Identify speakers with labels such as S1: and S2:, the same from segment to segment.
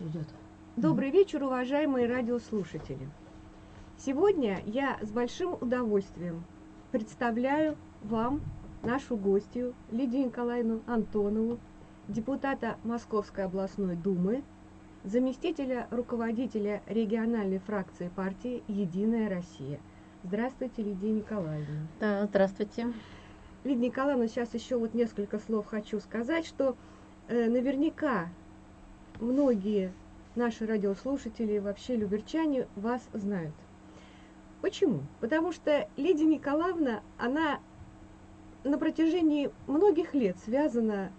S1: идет.
S2: Добрый вечер, уважаемые радиослушатели. Сегодня я с большим удовольствием представляю вам нашу гостью Лидию Николаевну Антонову, депутата Московской областной думы, заместителя руководителя региональной фракции партии «Единая Россия». Здравствуйте, Лидия Николаевна.
S1: Да, здравствуйте.
S2: Лидия Николаевна, сейчас еще вот несколько слов хочу сказать, что э, наверняка многие наши радиослушатели, вообще люберчане вас знают. Почему? Потому что Лидия Николаевна, она на протяжении многих лет связана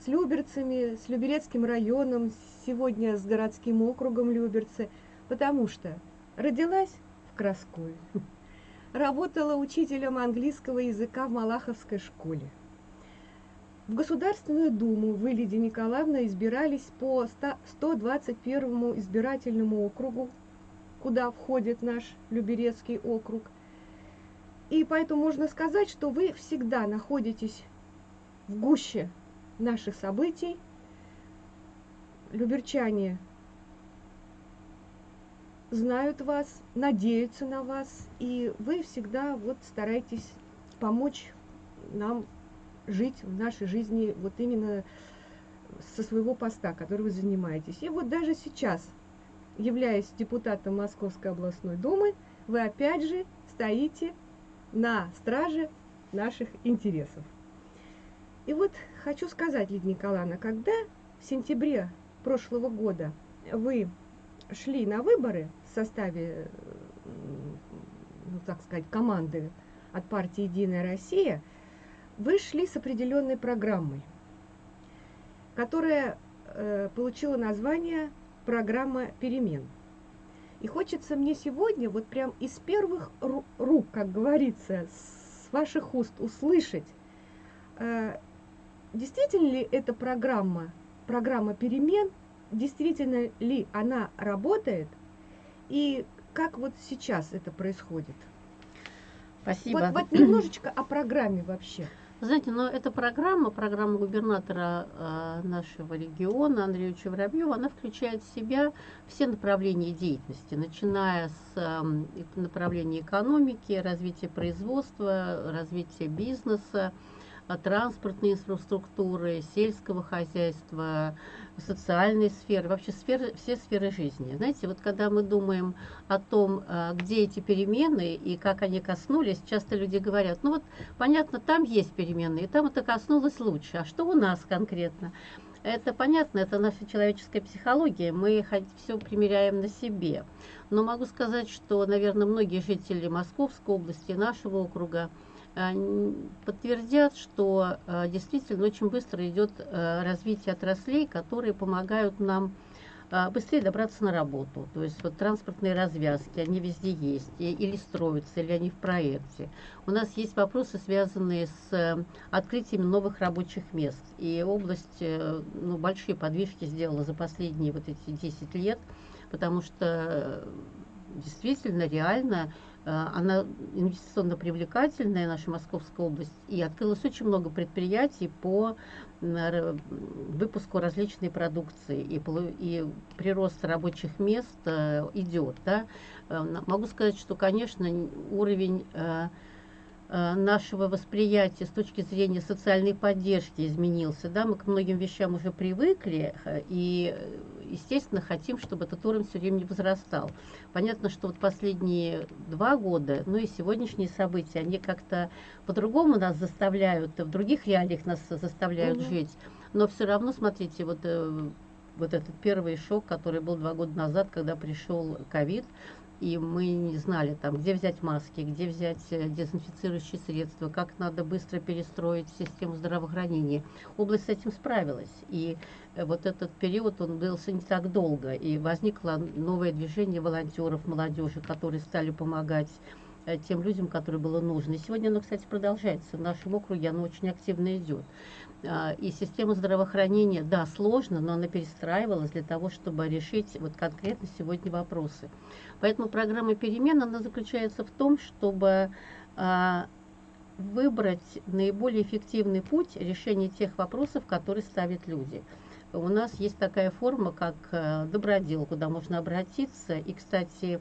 S2: с Люберцами, с Люберецким районом, сегодня с городским округом Люберцы, потому что родилась в Краскове, работала учителем английского языка в Малаховской школе – в Государственную Думу вы, Лидия Николаевна, избирались по 121 избирательному округу, куда входит наш Люберецкий округ. И поэтому можно сказать, что вы всегда находитесь в гуще наших событий. Люберчане знают вас, надеются на вас, и вы всегда вот стараетесь помочь нам жить в нашей жизни вот именно со своего поста, который вы занимаетесь. И вот даже сейчас, являясь депутатом Московской областной думы, вы опять же стоите на страже наших интересов. И вот хочу сказать, Лидия Николаевна, когда в сентябре прошлого года вы шли на выборы в составе, ну так сказать, команды от партии «Единая Россия», вы шли с определенной программой, которая э, получила название «Программа перемен». И хочется мне сегодня, вот прям из первых рук, как говорится, с ваших уст услышать, э, действительно ли эта программа, программа перемен, действительно ли она работает, и как вот сейчас это происходит?
S1: Спасибо.
S2: Вот, вот немножечко о программе вообще.
S1: Знаете, но эта программа, программа губернатора э, нашего региона Андрея Воробьева, она включает в себя все направления деятельности, начиная с э, направления экономики, развития производства, развития бизнеса, транспортной инфраструктуры, сельского хозяйства, социальной сферы, вообще сферы, все сферы жизни. Знаете, вот когда мы думаем о том, а, где эти перемены и как они коснулись, часто люди говорят, ну вот понятно, там есть перемены, и там это коснулось лучше, а что у нас конкретно? Это понятно, это наша человеческая психология, мы все примеряем на себе. Но могу сказать, что, наверное, многие жители Московской области, нашего округа, подтвердят, что э, действительно очень быстро идет э, развитие отраслей, которые помогают нам э, быстрее добраться на работу. То есть вот транспортные развязки, они везде есть, или строятся, или они в проекте. У нас есть вопросы, связанные с открытием новых рабочих мест. И область ну, большие подвижки сделала за последние вот эти 10 лет, потому что действительно, реально Э, она инвестиционно привлекательная, наша Московская область, и открылось очень много предприятий по выпуску различной продукции, и, и прирост рабочих мест э, идет. Да? Э, могу сказать, что, конечно, уровень Э, нашего восприятия с точки зрения социальной поддержки изменился. Да? Мы к многим вещам уже привыкли э, и, естественно, хотим, чтобы этот уровень все время не возрастал. Понятно, что вот последние два года, ну и сегодняшние события, они как-то по-другому нас заставляют, в других реалиях нас заставляют угу. жить. Но все равно, смотрите, вот э, вот этот первый шок, который был два года назад, когда пришел ковид, и мы не знали, там, где взять маски, где взять э, дезинфицирующие средства, как надо быстро перестроить систему здравоохранения. Область с этим справилась, и э, вот этот период, он длился не так долго, и возникло новое движение волонтеров, молодежи, которые стали помогать тем людям, которые было нужно. И сегодня оно, кстати, продолжается. В нашем округе оно очень активно идет. А, и система здравоохранения, да, сложно, но она перестраивалась для того, чтобы решить вот конкретно сегодня вопросы. Поэтому программа перемен, она заключается в том, чтобы а, выбрать наиболее эффективный путь решения тех вопросов, которые ставят люди. у нас есть такая форма, как э, добродел, куда можно обратиться. И, кстати, э,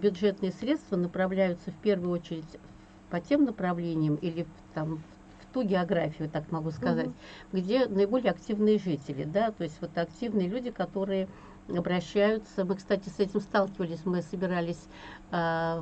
S1: бюджетные средства направляются в первую очередь по тем направлениям или там, в ту географию, так могу сказать, угу. где наиболее активные жители, да, то есть вот активные люди, которые обращаются. Мы, кстати, с этим сталкивались. Мы собирались а,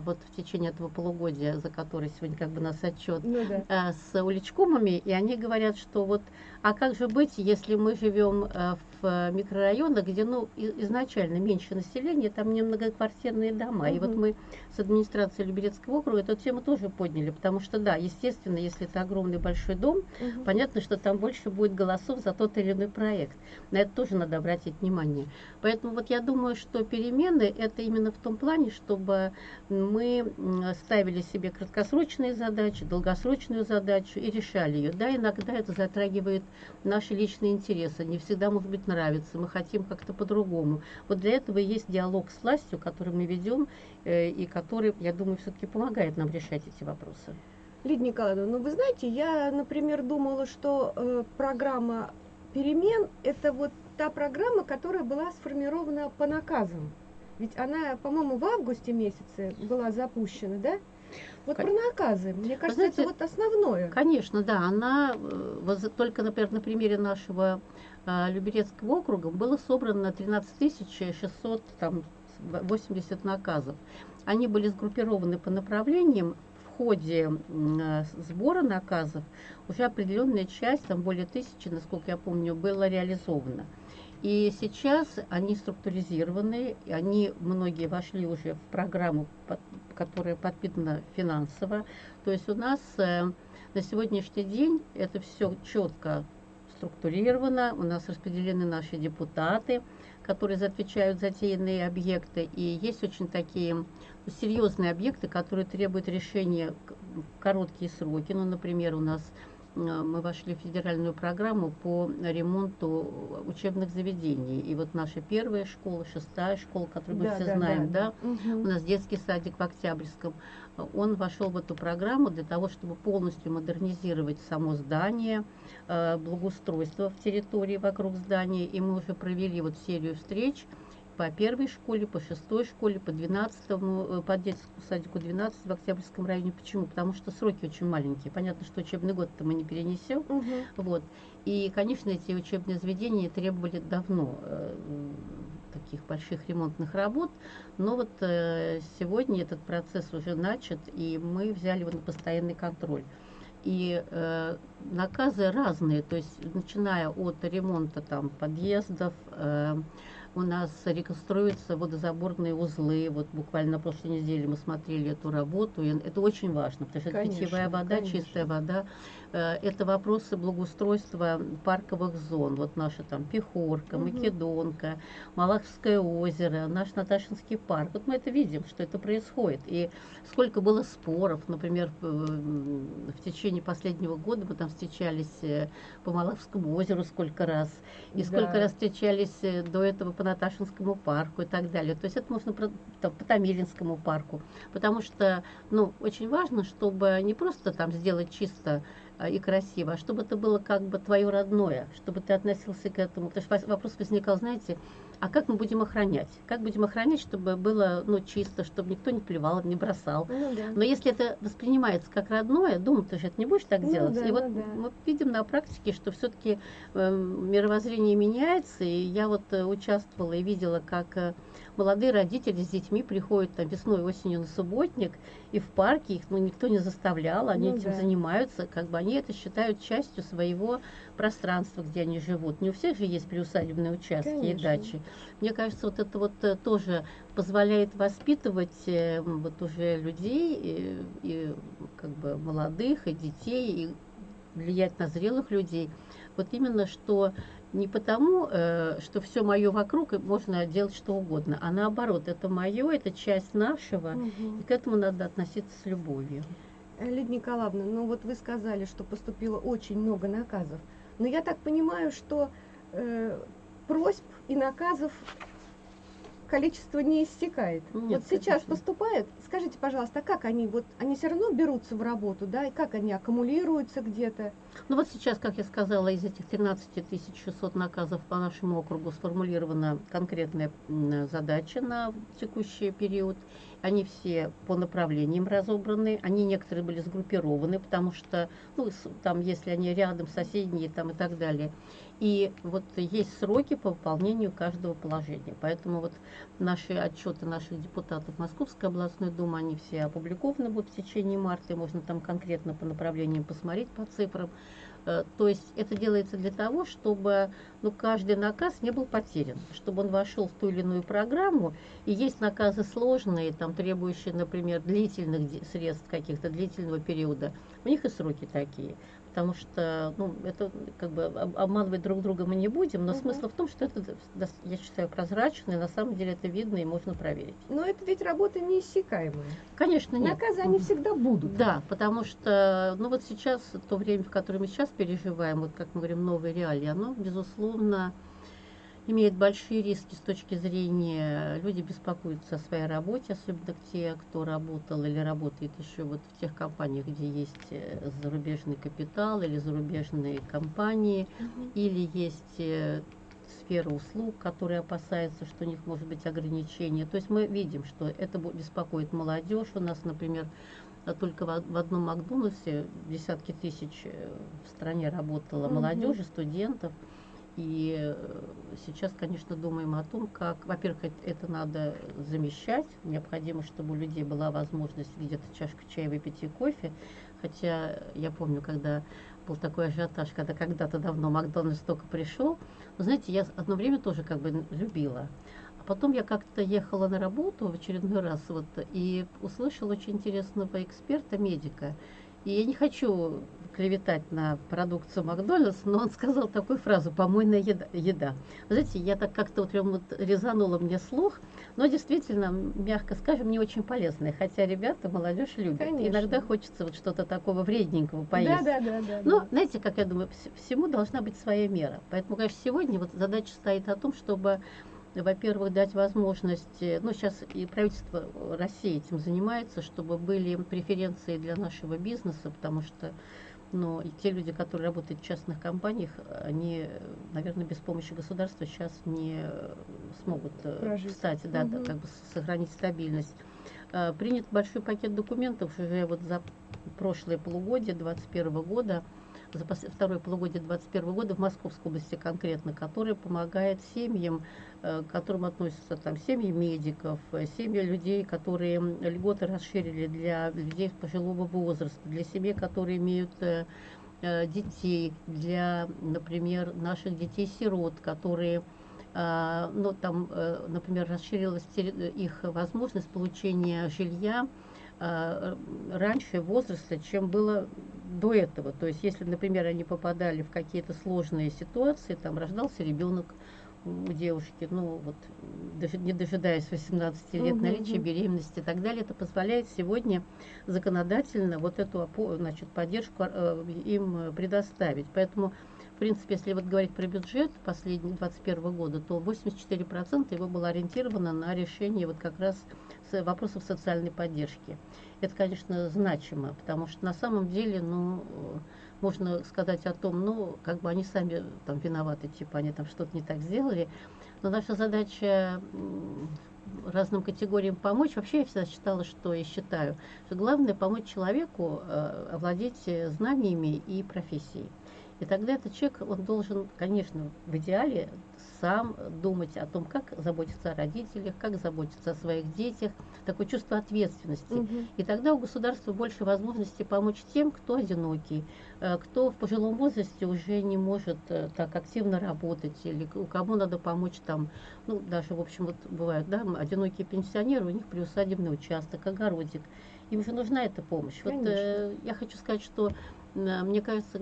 S1: вот в течение этого полугодия, за которое сегодня как бы нас отчет, ну, да. а, с уличкомами, и они говорят, что вот, а как же быть, если мы живем а, в микрорайонах, где, ну, изначально меньше населения, там не многоквартирные дома. Угу. И вот мы с администрацией Люберецкого округа эту тему тоже подняли, потому что, да, естественно, если это огромный большой дом, угу. понятно, что там больше будет голосов за тот или иной проект. На это тоже надо обратить внимание. Поэтому вот я думаю, что перемены это именно в том плане, чтобы мы ставили себе краткосрочные задачи, долгосрочную задачу и решали ее. Да, иногда это затрагивает наши личные интересы, не всегда, может быть, нравится, мы хотим как-то по-другому. Вот для этого есть диалог с властью, который мы ведем, э, и который, я думаю, все-таки помогает нам решать эти вопросы.
S2: Лидия Николаевна, ну вы знаете, я, например, думала, что э, программа перемен – это вот та программа, которая была сформирована по наказам. Ведь она, по-моему, в августе месяце была запущена, да? Вот про наказы. Мне кажется, Знаете, это вот основное.
S1: Конечно, да. Она э, только, например, на примере нашего э, Люберецкого округа было собрано 13 680 наказов. Они были сгруппированы по направлениям. В ходе э, сбора наказов уже определенная часть, там более тысячи, насколько я помню, была реализована. И сейчас они структуризированы, они многие вошли уже в программу, которая подпитана финансово. То есть у нас э, на сегодняшний день это все четко структурировано, у нас распределены наши депутаты, которые отвечают за те иные объекты, и есть очень такие серьезные объекты, которые требуют решения в короткие сроки. Ну, например, у нас мы вошли в федеральную программу по ремонту учебных заведений. И вот наша первая школа, шестая школа, которую мы да, все да, знаем, да, да. Угу. у нас детский садик в Октябрьском, он вошел в эту программу для того, чтобы полностью модернизировать само здание, э, благоустройство в территории вокруг здания. И мы уже провели вот серию встреч по первой школе, по шестой школе, по 12, э, по детскому садику 12 в Октябрьском районе. Почему? Потому что сроки очень маленькие. Понятно, что учебный год-то мы не перенесем. Угу. Вот. И, конечно, эти учебные заведения требовали давно э, таких больших ремонтных работ. Но вот э, сегодня этот процесс уже начат, и мы взяли его на постоянный контроль. И э, наказы разные, то есть начиная от ремонта там, подъездов, э, у нас реконструируются водозаборные узлы. Вот буквально на прошлой неделе мы смотрели эту работу. И это очень важно, потому что конечно, это питьевая вода, конечно. чистая вода. Э, это вопросы благоустройства парковых зон. Вот наша там Пехорка, угу. Македонка, Малаховское озеро, наш Наташинский парк. Вот мы это видим, что это происходит. И сколько было споров, например, в течение последнего года мы там встречались э, по Малаховскому озеру сколько раз. И да. сколько раз встречались э, до этого по Наташинскому парку и так далее. То есть это можно там, по Томилинскому парку. Потому что, ну, очень важно, чтобы не просто там сделать чисто и красиво, а чтобы это было как бы твое родное, чтобы ты относился к этому. Потому что вопрос возникал, знаете, а как мы будем охранять? Как будем охранять, чтобы было ну, чисто, чтобы никто не плевал, не бросал? Ну, да. Но если это воспринимается как родное, думаю, ты же это не будешь так ну, делать. Да, и вот ну, да. мы видим на практике, что все-таки э, мировоззрение меняется. И я вот э, участвовала и видела, как э, молодые родители с детьми приходят там весной, осенью на субботник, и в парке их ну, никто не заставлял, они ну, этим да. занимаются, как бы они это считают частью своего пространства, где они живут. Не у всех же есть приусадебные участки Конечно. и дачи. Мне кажется, вот это вот э, тоже позволяет воспитывать э, вот уже людей, и, и как бы молодых, и детей, и влиять на зрелых людей. Вот именно что не потому, э, что все мое вокруг, и можно делать что угодно, а наоборот, это мое, это часть нашего, угу. и к этому надо относиться с любовью.
S2: Лидия Николаевна, ну вот вы сказали, что поступило очень много наказов. Но я так понимаю, что э, просьб и наказов количество не истекает. Нет, вот сейчас конечно. поступает. Скажите, пожалуйста, а как они вот они все равно берутся в работу, да, и как они аккумулируются где-то?
S1: Ну вот сейчас, как я сказала, из этих 13 600 наказов по нашему округу сформулирована конкретная задача на текущий период. Они все по направлениям разобраны, они некоторые были сгруппированы, потому что, ну, там, если они рядом, соседние там и так далее. И вот есть сроки по выполнению каждого положения. Поэтому вот наши отчеты наших депутатов Московской областной думы, они все опубликованы будут в течение марта, и можно там конкретно по направлениям посмотреть по цифрам. Э, то есть это делается для того, чтобы ну, каждый наказ не был потерян, чтобы он вошел в ту или иную программу. И есть наказы сложные, там, требующие, например, длительных средств каких-то, длительного периода. У них и сроки такие потому что ну, это как бы обманывать друг друга мы не будем, но угу. смысл в том, что это, я считаю, прозрачно, и на самом деле это видно и можно проверить.
S2: Но это ведь работа неиссякаемая.
S1: Конечно, нет.
S2: Наказы они всегда будут.
S1: Да, потому что, ну вот сейчас, то время, в которое мы сейчас переживаем, вот как мы говорим, новые реалии, оно, безусловно, имеет большие риски с точки зрения, люди беспокоятся о своей работе, особенно те, кто работал или работает еще вот в тех компаниях, где есть э, зарубежный капитал или зарубежные компании, угу. или есть э, сфера услуг, которые опасаются, что у них может быть ограничения. То есть мы видим, что это беспокоит молодежь. У нас, например, только в одном Макдональдсе десятки тысяч э, в стране работало угу. молодежи, студентов. И э, сейчас, конечно, думаем о том, как, во-первых, это надо замещать. Необходимо, чтобы у людей была возможность где-то чашку чая выпить и кофе. Хотя я помню, когда был такой ажиотаж, когда когда-то давно Макдональдс только пришел. Но, знаете, я одно время тоже как бы любила. А потом я как-то ехала на работу в очередной раз вот, и услышала очень интересного эксперта, медика. И я не хочу клеветать на продукцию Макдональдс, но он сказал такую фразу «помойная еда». еда. Знаете, я так как-то вот прям вот резанула мне слух, но действительно, мягко скажем, не очень полезная, хотя ребята, молодежь любит. Конечно. Иногда хочется вот что-то такого вредненького поесть.
S2: Да, да, да, да.
S1: Но, да. знаете, как я думаю, всему должна быть своя мера. Поэтому, конечно, сегодня вот задача стоит о том, чтобы во-первых, дать возможность, ну, сейчас и правительство России этим занимается, чтобы были преференции для нашего бизнеса, потому что но и те люди, которые работают в частных компаниях, они, наверное, без помощи государства сейчас не смогут э, Прожить. встать, да, угу. да, как бы сохранить стабильность. А, принят большой пакет документов уже вот за прошлое полугодие 2021 года, за второе полугодие 2021 года в Московской области конкретно, который помогает семьям, э, к которым относятся там семьи медиков, э, семьи людей, которые льготы расширили для людей пожилого возраста, для семей, которые имеют э, детей, для, например, наших детей-сирот, которые ну, там, например, расширилась их возможность получения жилья раньше возраста, чем было до этого. То есть, если, например, они попадали в какие-то сложные ситуации, там рождался ребенок у девушки, ну вот, не дожидаясь 18 лет, угу, наличия беременности и так далее, это позволяет сегодня законодательно вот эту значит, поддержку э, им предоставить. Поэтому, в принципе, если вот говорить про бюджет последний 2021 года, то 84% его было ориентировано на решение вот как раз вопросов социальной поддержки это, конечно, значимо, потому что на самом деле, ну, можно сказать о том, ну, как бы они сами там виноваты, типа они там что-то не так сделали, но наша задача разным категориям помочь. Вообще я всегда считала, что и считаю, что главное помочь человеку э, овладеть знаниями и профессией. И тогда этот человек, он должен, конечно, в идеале сам думать о том, как заботиться о родителях, как заботиться о своих детях, такое чувство ответственности. Угу. И тогда у государства больше возможностей помочь тем, кто одинокий, э, кто в пожилом возрасте уже не может э, так активно работать, или у кому надо помочь там, ну, даже, в общем, вот бывают, да, одинокие пенсионеры, у них приусадебный участок, огородик. Им же нужна эта помощь. Конечно. Вот э, я хочу сказать, что э, мне кажется,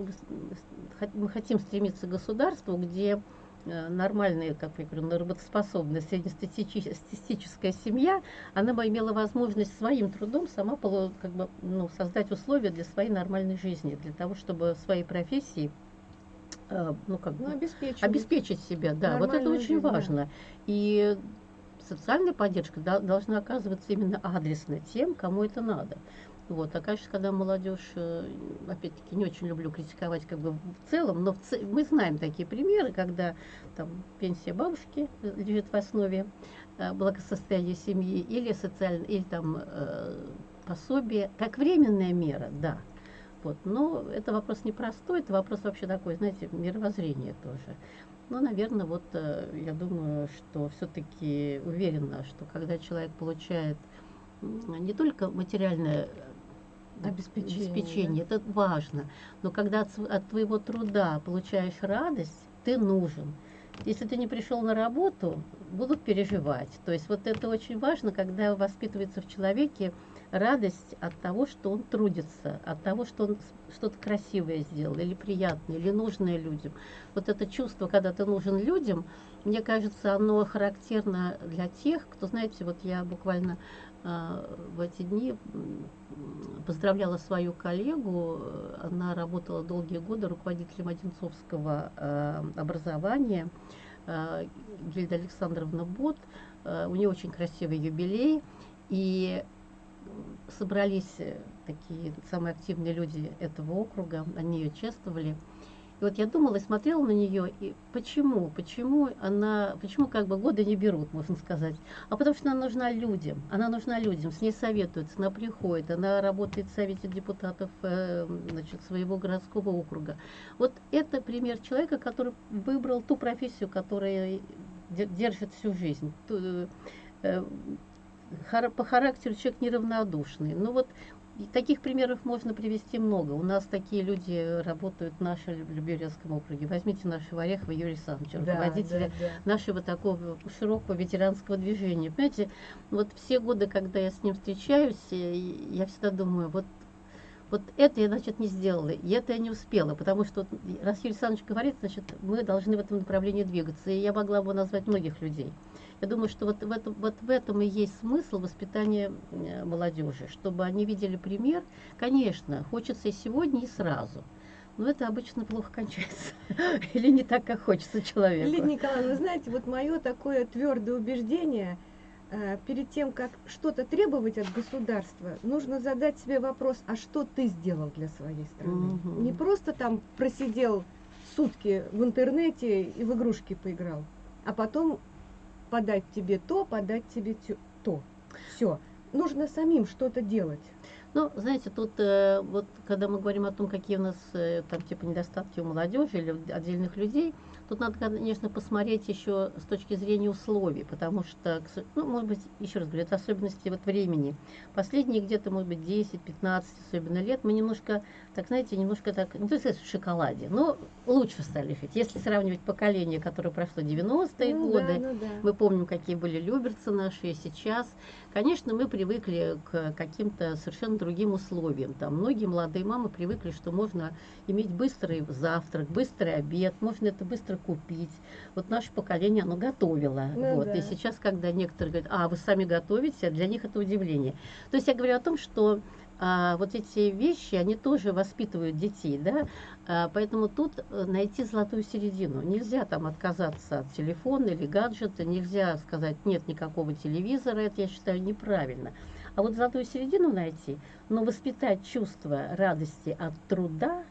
S1: мы хотим стремиться к государству, где нормальная, как я говорю, работоспособная среднестатистическая семья, она бы имела возможность своим трудом сама как бы, ну, создать условия для своей нормальной жизни, для того, чтобы своей профессии э, ну, как ну, обеспечить. обеспечить себя. Да, вот это очень жизнь, важно. И социальная поддержка должна оказываться именно адресно тем, кому это надо. Вот. А, конечно, когда молодежь, э, опять-таки, не очень люблю критиковать как бы в целом, но в ц... мы знаем такие примеры, когда там пенсия бабушки лежит в основе э, благосостояния семьи или социальное, или там э, пособие, как временная мера, да. Вот. Но это вопрос непростой, это вопрос вообще такой, знаете, мировоззрения тоже. Но, наверное, вот э, я думаю, что все-таки уверена, что когда человек получает не только материальное
S2: обеспечение,
S1: обеспечение это важно. Но когда от, от твоего труда получаешь радость, ты нужен. Если ты не пришел на работу, будут переживать. То есть вот это очень важно, когда воспитывается в человеке радость от того, что он трудится, от того, что он что-то красивое сделал, или приятное, или нужное людям. Вот это чувство, когда ты нужен людям, мне кажется, оно характерно для тех, кто, знаете, вот я буквально в эти дни поздравляла свою коллегу. Она работала долгие годы руководителем Одинцовского а, образования. А, Гильда Александровна Бот. У нее очень красивый юбилей. И собрались такие самые активные люди этого округа. Они ее чествовали. И вот я думала и смотрела на нее, и почему, почему она, почему как бы годы не берут, можно сказать. А потому что она нужна людям, она нужна людям, с ней советуются, она приходит, она работает в Совете депутатов э, значит, своего городского округа. Вот это пример человека, который выбрал ту профессию, которая держит всю жизнь. Ту, э, по характеру человек неравнодушный. Ну вот и таких примеров можно привести много. У нас такие люди работают в нашем Люберецком округе. Возьмите нашего Орехова Юрия Александровича, да, руководителя да, да. нашего такого широкого ветеранского движения. Понимаете, вот все годы, когда я с ним встречаюсь, э, я всегда думаю, вот вот это я, значит, не сделала, и это я не успела, потому что раз Юрий Александрович говорит, значит, мы должны в этом направлении двигаться. И я могла бы назвать многих людей. Я думаю, что вот в этом, вот в этом и есть смысл воспитания э, молодежи, чтобы они видели пример. Конечно, хочется и сегодня, и сразу. Но это обычно плохо кончается. Или не так, как хочется человеку.
S2: Лидия Николаевна, вы знаете, вот мое такое твердое убеждение, э, перед тем, как что-то требовать от государства, нужно задать себе вопрос, а что ты сделал для своей страны? Угу. Не просто там просидел сутки в интернете и в игрушки поиграл, а потом подать тебе то, подать тебе то. Все. Нужно самим что-то делать.
S1: Ну, знаете, тут э, вот когда мы говорим о том, какие у нас э, там типа недостатки у молодежи или отдельных людей, Тут надо, конечно, посмотреть еще с точки зрения условий, потому что, ну, может быть, еще раз говорю, это особенности вот времени. Последние где-то, может быть, 10-15 особенно лет мы немножко, так знаете, немножко так, не то есть в шоколаде, но лучше стали жить. Если сравнивать поколение, которое прошло 90-е ну, годы, да, ну, да. мы помним, какие были люберцы наши и сейчас. Конечно, мы привыкли к каким-то совершенно другим условиям. Там многие молодые мамы привыкли, что можно иметь быстрый завтрак, быстрый обед, можно это быстро купить. Вот наше поколение, оно готовило. Ну, вот. Да. И сейчас, когда некоторые говорят, а, вы сами готовите, для них это удивление. То есть я говорю о том, что а, вот эти вещи, они тоже воспитывают детей, да, а, поэтому тут э, найти золотую середину. Нельзя там отказаться от телефона или гаджета, нельзя сказать нет никакого телевизора, это я считаю неправильно. А вот золотую середину найти, но воспитать чувство радости от труда,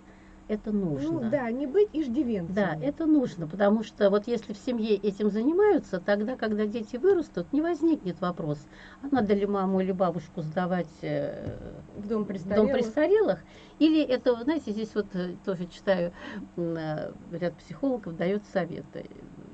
S1: это нужно.
S2: Ну да, не быть иждивенцем.
S1: Да, это нужно, потому что вот если в семье этим занимаются, тогда, когда дети вырастут, не возникнет вопрос, а надо ли маму или бабушку сдавать э, в дом престарелых, дом престарелых или это, знаете, здесь вот э, тоже читаю, э, ряд психологов дает советы.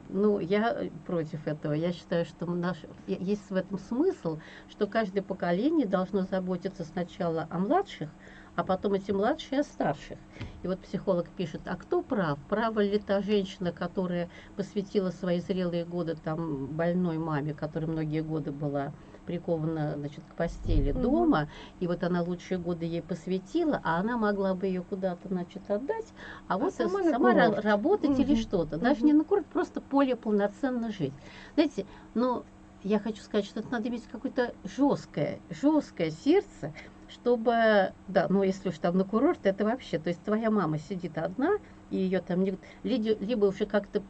S1: Ну, я против этого. Я считаю, что наш, есть в этом смысл, что каждое поколение должно заботиться сначала о младших, а потом эти младшие старших. И вот психолог пишет, а кто прав? Права ли та женщина, которая посвятила свои зрелые годы там больной маме, которая многие годы была прикована значит, к постели угу. дома, и вот она лучшие годы ей посвятила, а она могла бы ее куда-то значит, отдать, а, а вот сама, сама работать угу. или что-то. Даже угу. не на курорт, просто поле полноценно жить. Знаете, ну, я хочу сказать, что это надо иметь какое-то жесткое, жесткое сердце, чтобы, да, ну если уж там на курорт, это вообще, то есть твоя мама сидит одна, и ее там не, либо уже как-то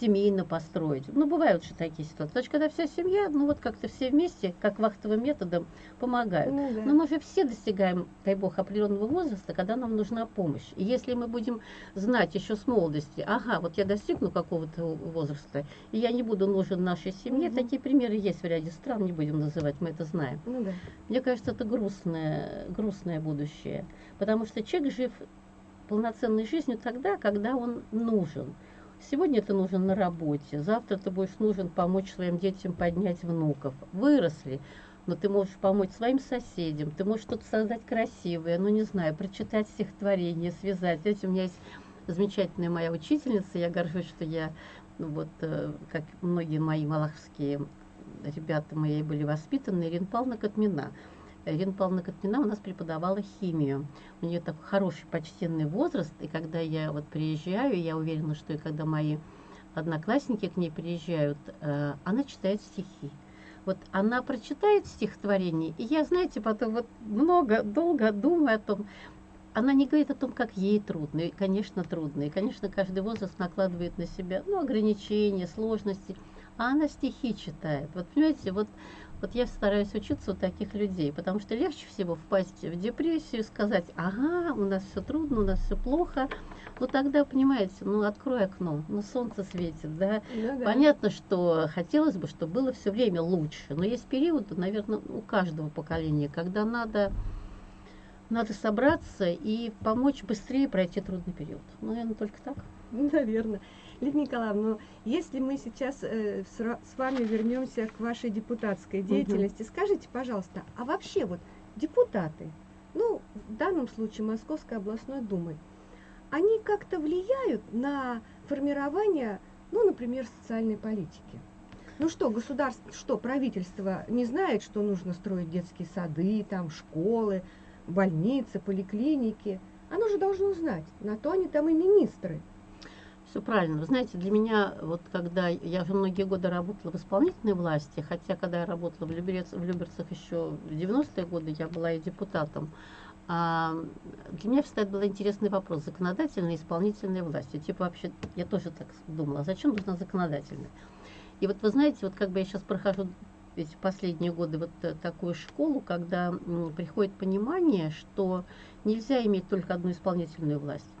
S1: семейно построить. Ну, бывают же такие ситуации. Значит, когда вся семья, ну вот как-то все вместе, как вахтовым методом, помогают.
S2: Ну, да.
S1: Но мы же все достигаем, дай бог, определенного возраста, когда нам нужна помощь. И если мы будем знать еще с молодости, ага, вот я достигну какого-то возраста, и я не буду нужен нашей семье,
S2: Мгм.
S1: такие примеры есть в ряде стран, не будем называть, мы это знаем.
S2: Ну да.
S1: Мне кажется, это грустное, грустное будущее. Потому что человек жив полноценной жизнью тогда, когда он нужен. Сегодня ты нужен на работе, завтра ты будешь нужен помочь своим детям поднять внуков. Выросли, но ты можешь помочь своим соседям, ты можешь что-то создать красивое, ну не знаю, прочитать стихотворение, связать. Знаете, у меня есть замечательная моя учительница, я горжусь, что я, ну вот, э, как многие мои малаховские ребята мои были воспитаны, Ирина Павловна Катмина. Ирина Павловна Катмина у нас преподавала химию. У нее такой хороший почтенный возраст, и когда я вот приезжаю, я уверена, что и когда мои одноклассники к ней приезжают, э, она читает стихи. Вот она прочитает стихотворение, и я, знаете, потом вот много, долго думаю о том, она не говорит о том, как ей трудно, и, конечно, трудно, и, конечно, каждый возраст накладывает на себя, ну, ограничения, сложности, а она стихи читает. Вот, понимаете, вот, вот я стараюсь учиться у таких людей, потому что легче всего впасть в депрессию, сказать, ага, у нас все трудно, у нас все плохо, ну, тогда, понимаете, ну, открой окно, ну, солнце светит, да,
S2: Ну да.
S1: Понятно, что хотелось бы, чтобы было все время лучше, но есть периоды, наверное, у каждого поколения, когда надо, надо собраться и помочь быстрее пройти трудный период. Ну, наверное, только так.
S2: Наверное. Лидия Николаевна, ну, если мы сейчас э, с, с вами вернемся к вашей депутатской деятельности, скажите, пожалуйста, а вообще вот депутаты, ну, в данном случае Московской областной думы, они как-то влияют на формирование, ну, например, социальной политики? Ну что, государство, что правительство не знает, что нужно строить детские сады, там, школы, больницы, поликлиники? Оно же должно знать. На то они там и министры.
S1: Все правильно. Вы знаете, для меня, вот когда я уже многие годы работала в исполнительной власти, хотя когда я работала в, Люберец, в Люберцах еще в 90-е годы, я была и депутатом, а, для меня всегда был интересный вопрос, законодательная и исполнительная власти. Типа вообще, я тоже так думала, а зачем нужна законодательная? И вот вы знаете, вот как бы я сейчас прохожу эти последние годы вот э, такую школу, когда приходит понимание, что нельзя иметь только одну исполнительную власть.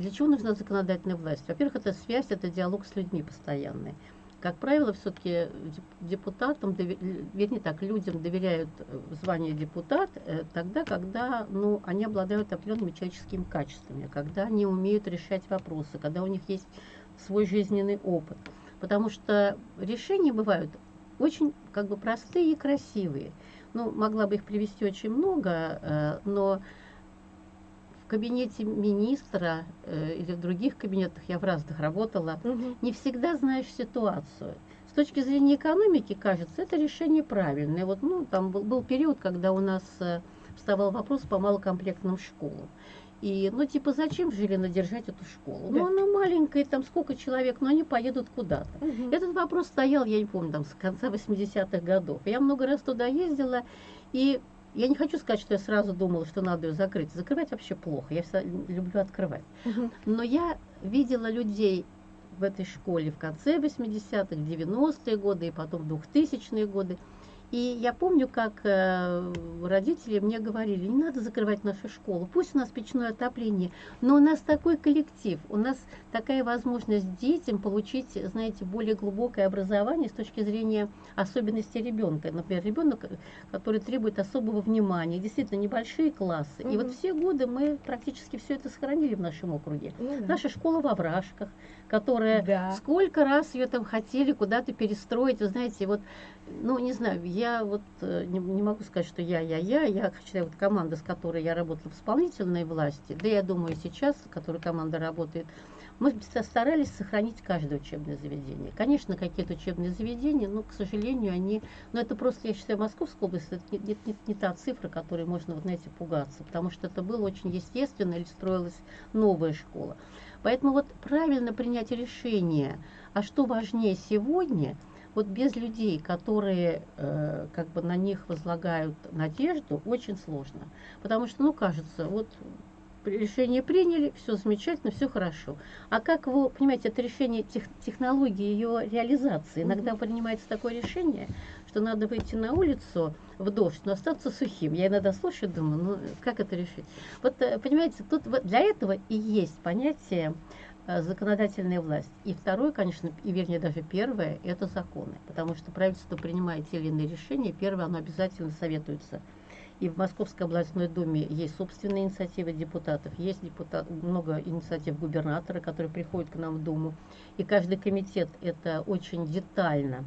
S1: Для чего нужна законодательная власть? Во-первых, это связь, это диалог с людьми постоянный. Как правило, все-таки депутатам, дове- л- вернее так, людям доверяют э, звание депутат э, тогда, когда ну, они обладают определенными человеческими качествами, когда они умеют решать вопросы, когда у них есть свой жизненный опыт. Потому что решения бывают очень как бы простые и красивые. Ну, могла бы их привести очень много, э, но кабинете министра э, или в других кабинетах, я в разных работала, не всегда знаешь ситуацию. С точки зрения экономики, кажется, это решение правильное. Вот, ну, там был, был период, когда у нас э, вставал вопрос по малокомплектным школам. И, ну, типа, зачем в Жилино держать эту школу?
S2: Да.
S1: Ну, она маленькая, там сколько человек, но они поедут куда-то.
S2: Мгм.
S1: Этот вопрос стоял, я не помню, там, с конца 80-х годов. Я много раз туда ездила, и я не хочу сказать, что я сразу думала, что надо ее закрыть. Закрывать вообще плохо, я всегда люблю открывать. Но я видела людей в этой школе в конце 80-х, 90-е годы и потом 2000-е годы. И я помню, как э, родители мне говорили, не надо закрывать нашу школу, пусть у нас печное отопление, но у нас такой коллектив, у нас такая возможность детям получить, знаете, более глубокое образование с точки зрения особенностей ребенка. Например, ребенок, который требует особого внимания, действительно небольшие классы. И вот все годы мы практически все это сохранили в нашем округе.
S2: Ну да.
S1: Наша школа во Вражках, которая
S2: Да.
S1: сколько раз ее там хотели куда-то перестроить, вы знаете, вот, ну, не знаю, я вот э, не, не могу сказать, что я, я, я, я считаю, вот команда, с которой я работала в исполнительной власти, да я думаю сейчас, с которой команда работает, мы ста- старались сохранить каждое учебное заведение. Конечно, какие-то учебные заведения, но, к сожалению, они, ну, это просто, я считаю, Московская область, это не, не- не- не та цифра, которой можно, вот, знаете, пугаться, потому что это было очень естественно, или строилась новая школа. Поэтому вот правильно принять решение, а что важнее сегодня, вот без людей, которые э, как бы на них возлагают надежду, очень сложно. Потому что, ну, кажется, вот решение приняли, все замечательно, все хорошо. А как вы, понимаете, это решение тех, технологии ее реализации. Иногда принимается такое решение, что надо выйти на улицу в дождь, но остаться сухим. Я иногда слушаю, думаю, ну как это решить? Вот, э, понимаете, тут для этого и есть понятие законодательная власть. И второе, конечно, и вернее даже первое, это законы. Потому что правительство принимает те или иные решения, первое, оно обязательно советуется и в Московской областной думе есть собственные инициативы депутатов, есть депутат, много инициатив губернатора, которые приходят к нам в Думу. И каждый комитет это очень детально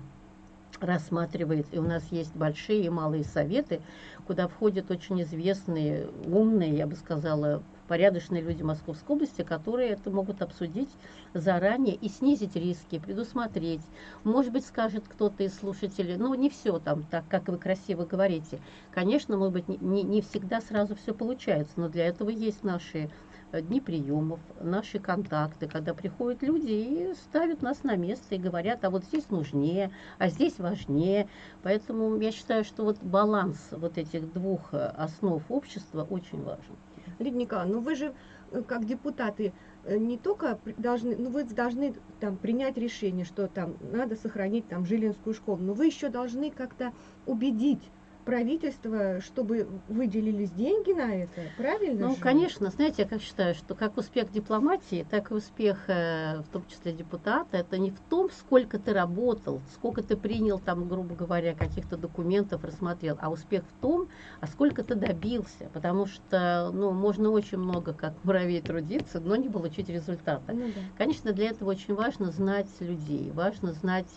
S1: рассматривает. И у нас есть большие и малые советы, куда входят очень известные, умные, я бы сказала, порядочные люди Московской области, которые это могут обсудить заранее и снизить риски, предусмотреть. Может быть, скажет кто-то из слушателей, ну, не все там так, как вы красиво говорите. Конечно, может быть, не, не всегда сразу все получается, но для этого есть наши э, дни приемов, наши контакты, когда приходят люди и ставят нас на место и говорят, а вот здесь нужнее, а здесь важнее. Поэтому я считаю, что вот баланс вот этих двух э, основ общества очень важен.
S2: Лидия Николаевна, ну вы же э, как депутаты э, не только должны, ну вы должны там принять решение, что там надо сохранить там Жилинскую школу, но вы еще должны как-то убедить правительства, чтобы выделились деньги на это, правильно?
S1: Ну,
S2: же?
S1: конечно, знаете, я как считаю, что как успех дипломатии, так и успех, э, в том числе депутата, это не в том, сколько ты работал, сколько ты принял там, грубо говоря, каких-то документов, рассмотрел, а успех в том, а сколько ты добился, потому что, ну, можно очень много, как муравей, трудиться, но не получить результата.
S2: Ну, да.
S1: Конечно, для этого очень важно знать людей, важно знать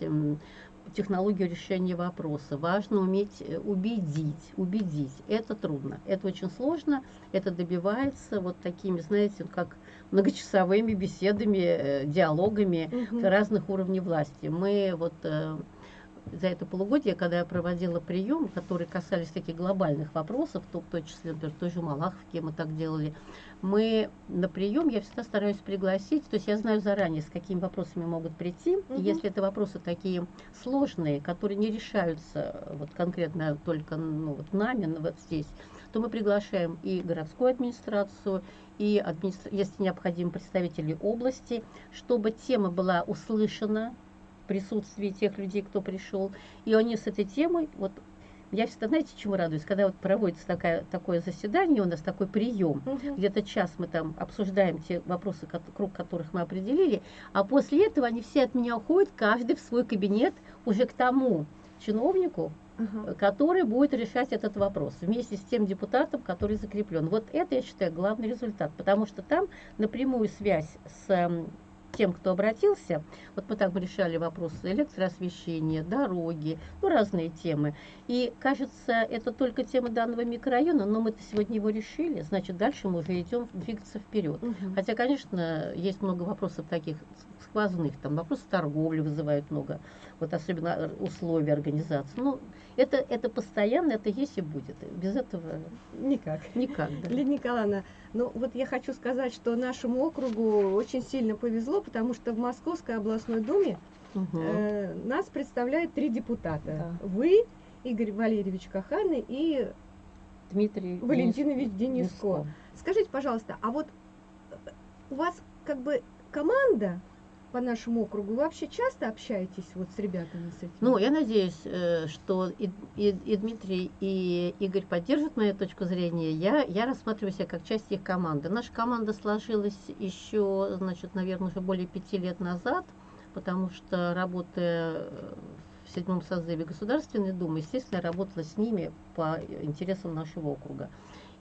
S1: технологию решения вопроса. Важно уметь э, убедить, убедить. Это трудно, это очень сложно, это добивается вот такими, знаете, как многочасовыми беседами, э, диалогами угу. разных уровней власти. Мы вот э, за это полугодие, когда я проводила прием, которые касались таких глобальных вопросов, в том числе, например, в той же Малаховке мы так делали, мы на прием, я всегда стараюсь пригласить, то есть я знаю заранее, с какими вопросами могут прийти, угу. и если это вопросы такие сложные, которые не решаются вот конкретно только ну, вот нами, вот здесь, то мы приглашаем и городскую администрацию, и, администра... если необходимо, представителей области, чтобы тема была услышана, присутствии тех людей, кто пришел. И они с этой темой, вот я всегда, знаете, чему радуюсь? Когда вот проводится такая, такое заседание, у нас такой прием, угу. где-то час мы там обсуждаем те вопросы, круг которых мы определили, а после этого они все от меня уходят, каждый в свой кабинет уже к тому чиновнику, угу. который будет решать этот вопрос вместе с тем депутатом, который закреплен. Вот это, я считаю, главный результат, потому что там напрямую связь с тем, кто обратился, вот мы так решали вопросы электроосвещения, дороги, ну, разные темы. И, кажется, это только тема данного микрорайона, но мы-то сегодня его решили, значит, дальше мы уже идем двигаться вперед. Угу. Хотя, конечно, есть много вопросов таких сквозных, там вопросы торговли вызывают много, вот особенно условия организации. Ну, это, это постоянно, это есть и будет. Без этого
S2: никак.
S1: Никак,
S2: да. Лидия Николаевна, ну вот я хочу сказать, что нашему округу очень сильно повезло, потому что в Московской областной думе угу. э, нас представляют три депутата. Да. Вы, Игорь Валерьевич Каханы и
S1: Дмитрий
S2: Валентинович Дениско. Дениско. Скажите, пожалуйста, а вот у вас как бы команда по нашему округу. Вы вообще часто общаетесь вот с ребятами с этим?
S1: Ну, я надеюсь, э, что и, и, и Дмитрий, и Игорь поддержат мою точку зрения. Я, я рассматриваю себя как часть их команды. Наша команда сложилась еще, значит, наверное, уже более пяти лет назад, потому что работая в седьмом созыве Государственной Думы, естественно, я работала с ними по интересам нашего округа.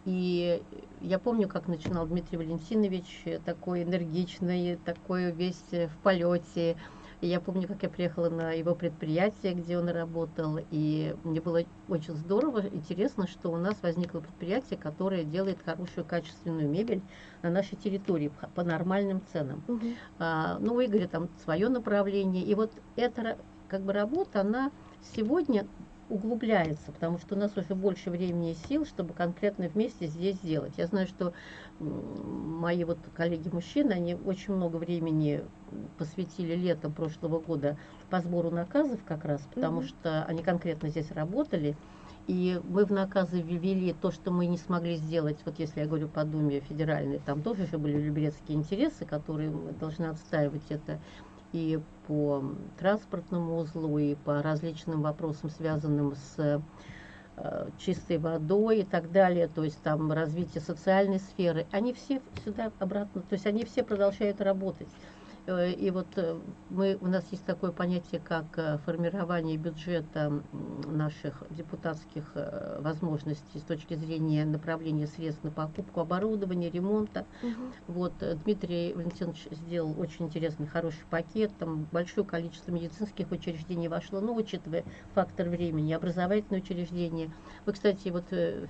S1: И я помню, как начинал Дмитрий Валентинович, такой энергичный, такой весь в полете. И я помню, как я приехала на его предприятие, где он работал, и мне было очень здорово, интересно, что у нас возникло предприятие, которое делает хорошую качественную мебель на нашей территории по нормальным ценам. Угу. А, ну, у Игоря там свое направление, и вот эта как бы работа, она сегодня углубляется, потому что у нас уже больше времени и сил, чтобы конкретно вместе здесь сделать. Я знаю, что мои вот коллеги-мужчины, они очень много времени посвятили летом прошлого года по сбору наказов как раз, потому mm-hmm. что они конкретно здесь работали. И мы в наказы ввели то, что мы не смогли сделать, вот если я говорю по Думе федеральной, там тоже же были люберецкие интересы, которые мы должны отстаивать это и по транспортному узлу, и по различным вопросам, связанным с э, чистой водой и так далее, то есть там развитие социальной сферы, они все сюда обратно, то есть они все продолжают работать. Э, и вот э, мы, у нас есть такое понятие, как э, формирование бюджета наших депутатских возможностей с точки зрения направления средств на покупку оборудования, ремонта. Угу. Вот Дмитрий Валентинович сделал очень интересный, хороший пакет. Там большое количество медицинских учреждений вошло, но учитывая фактор времени, образовательные учреждения. Вы, кстати, вот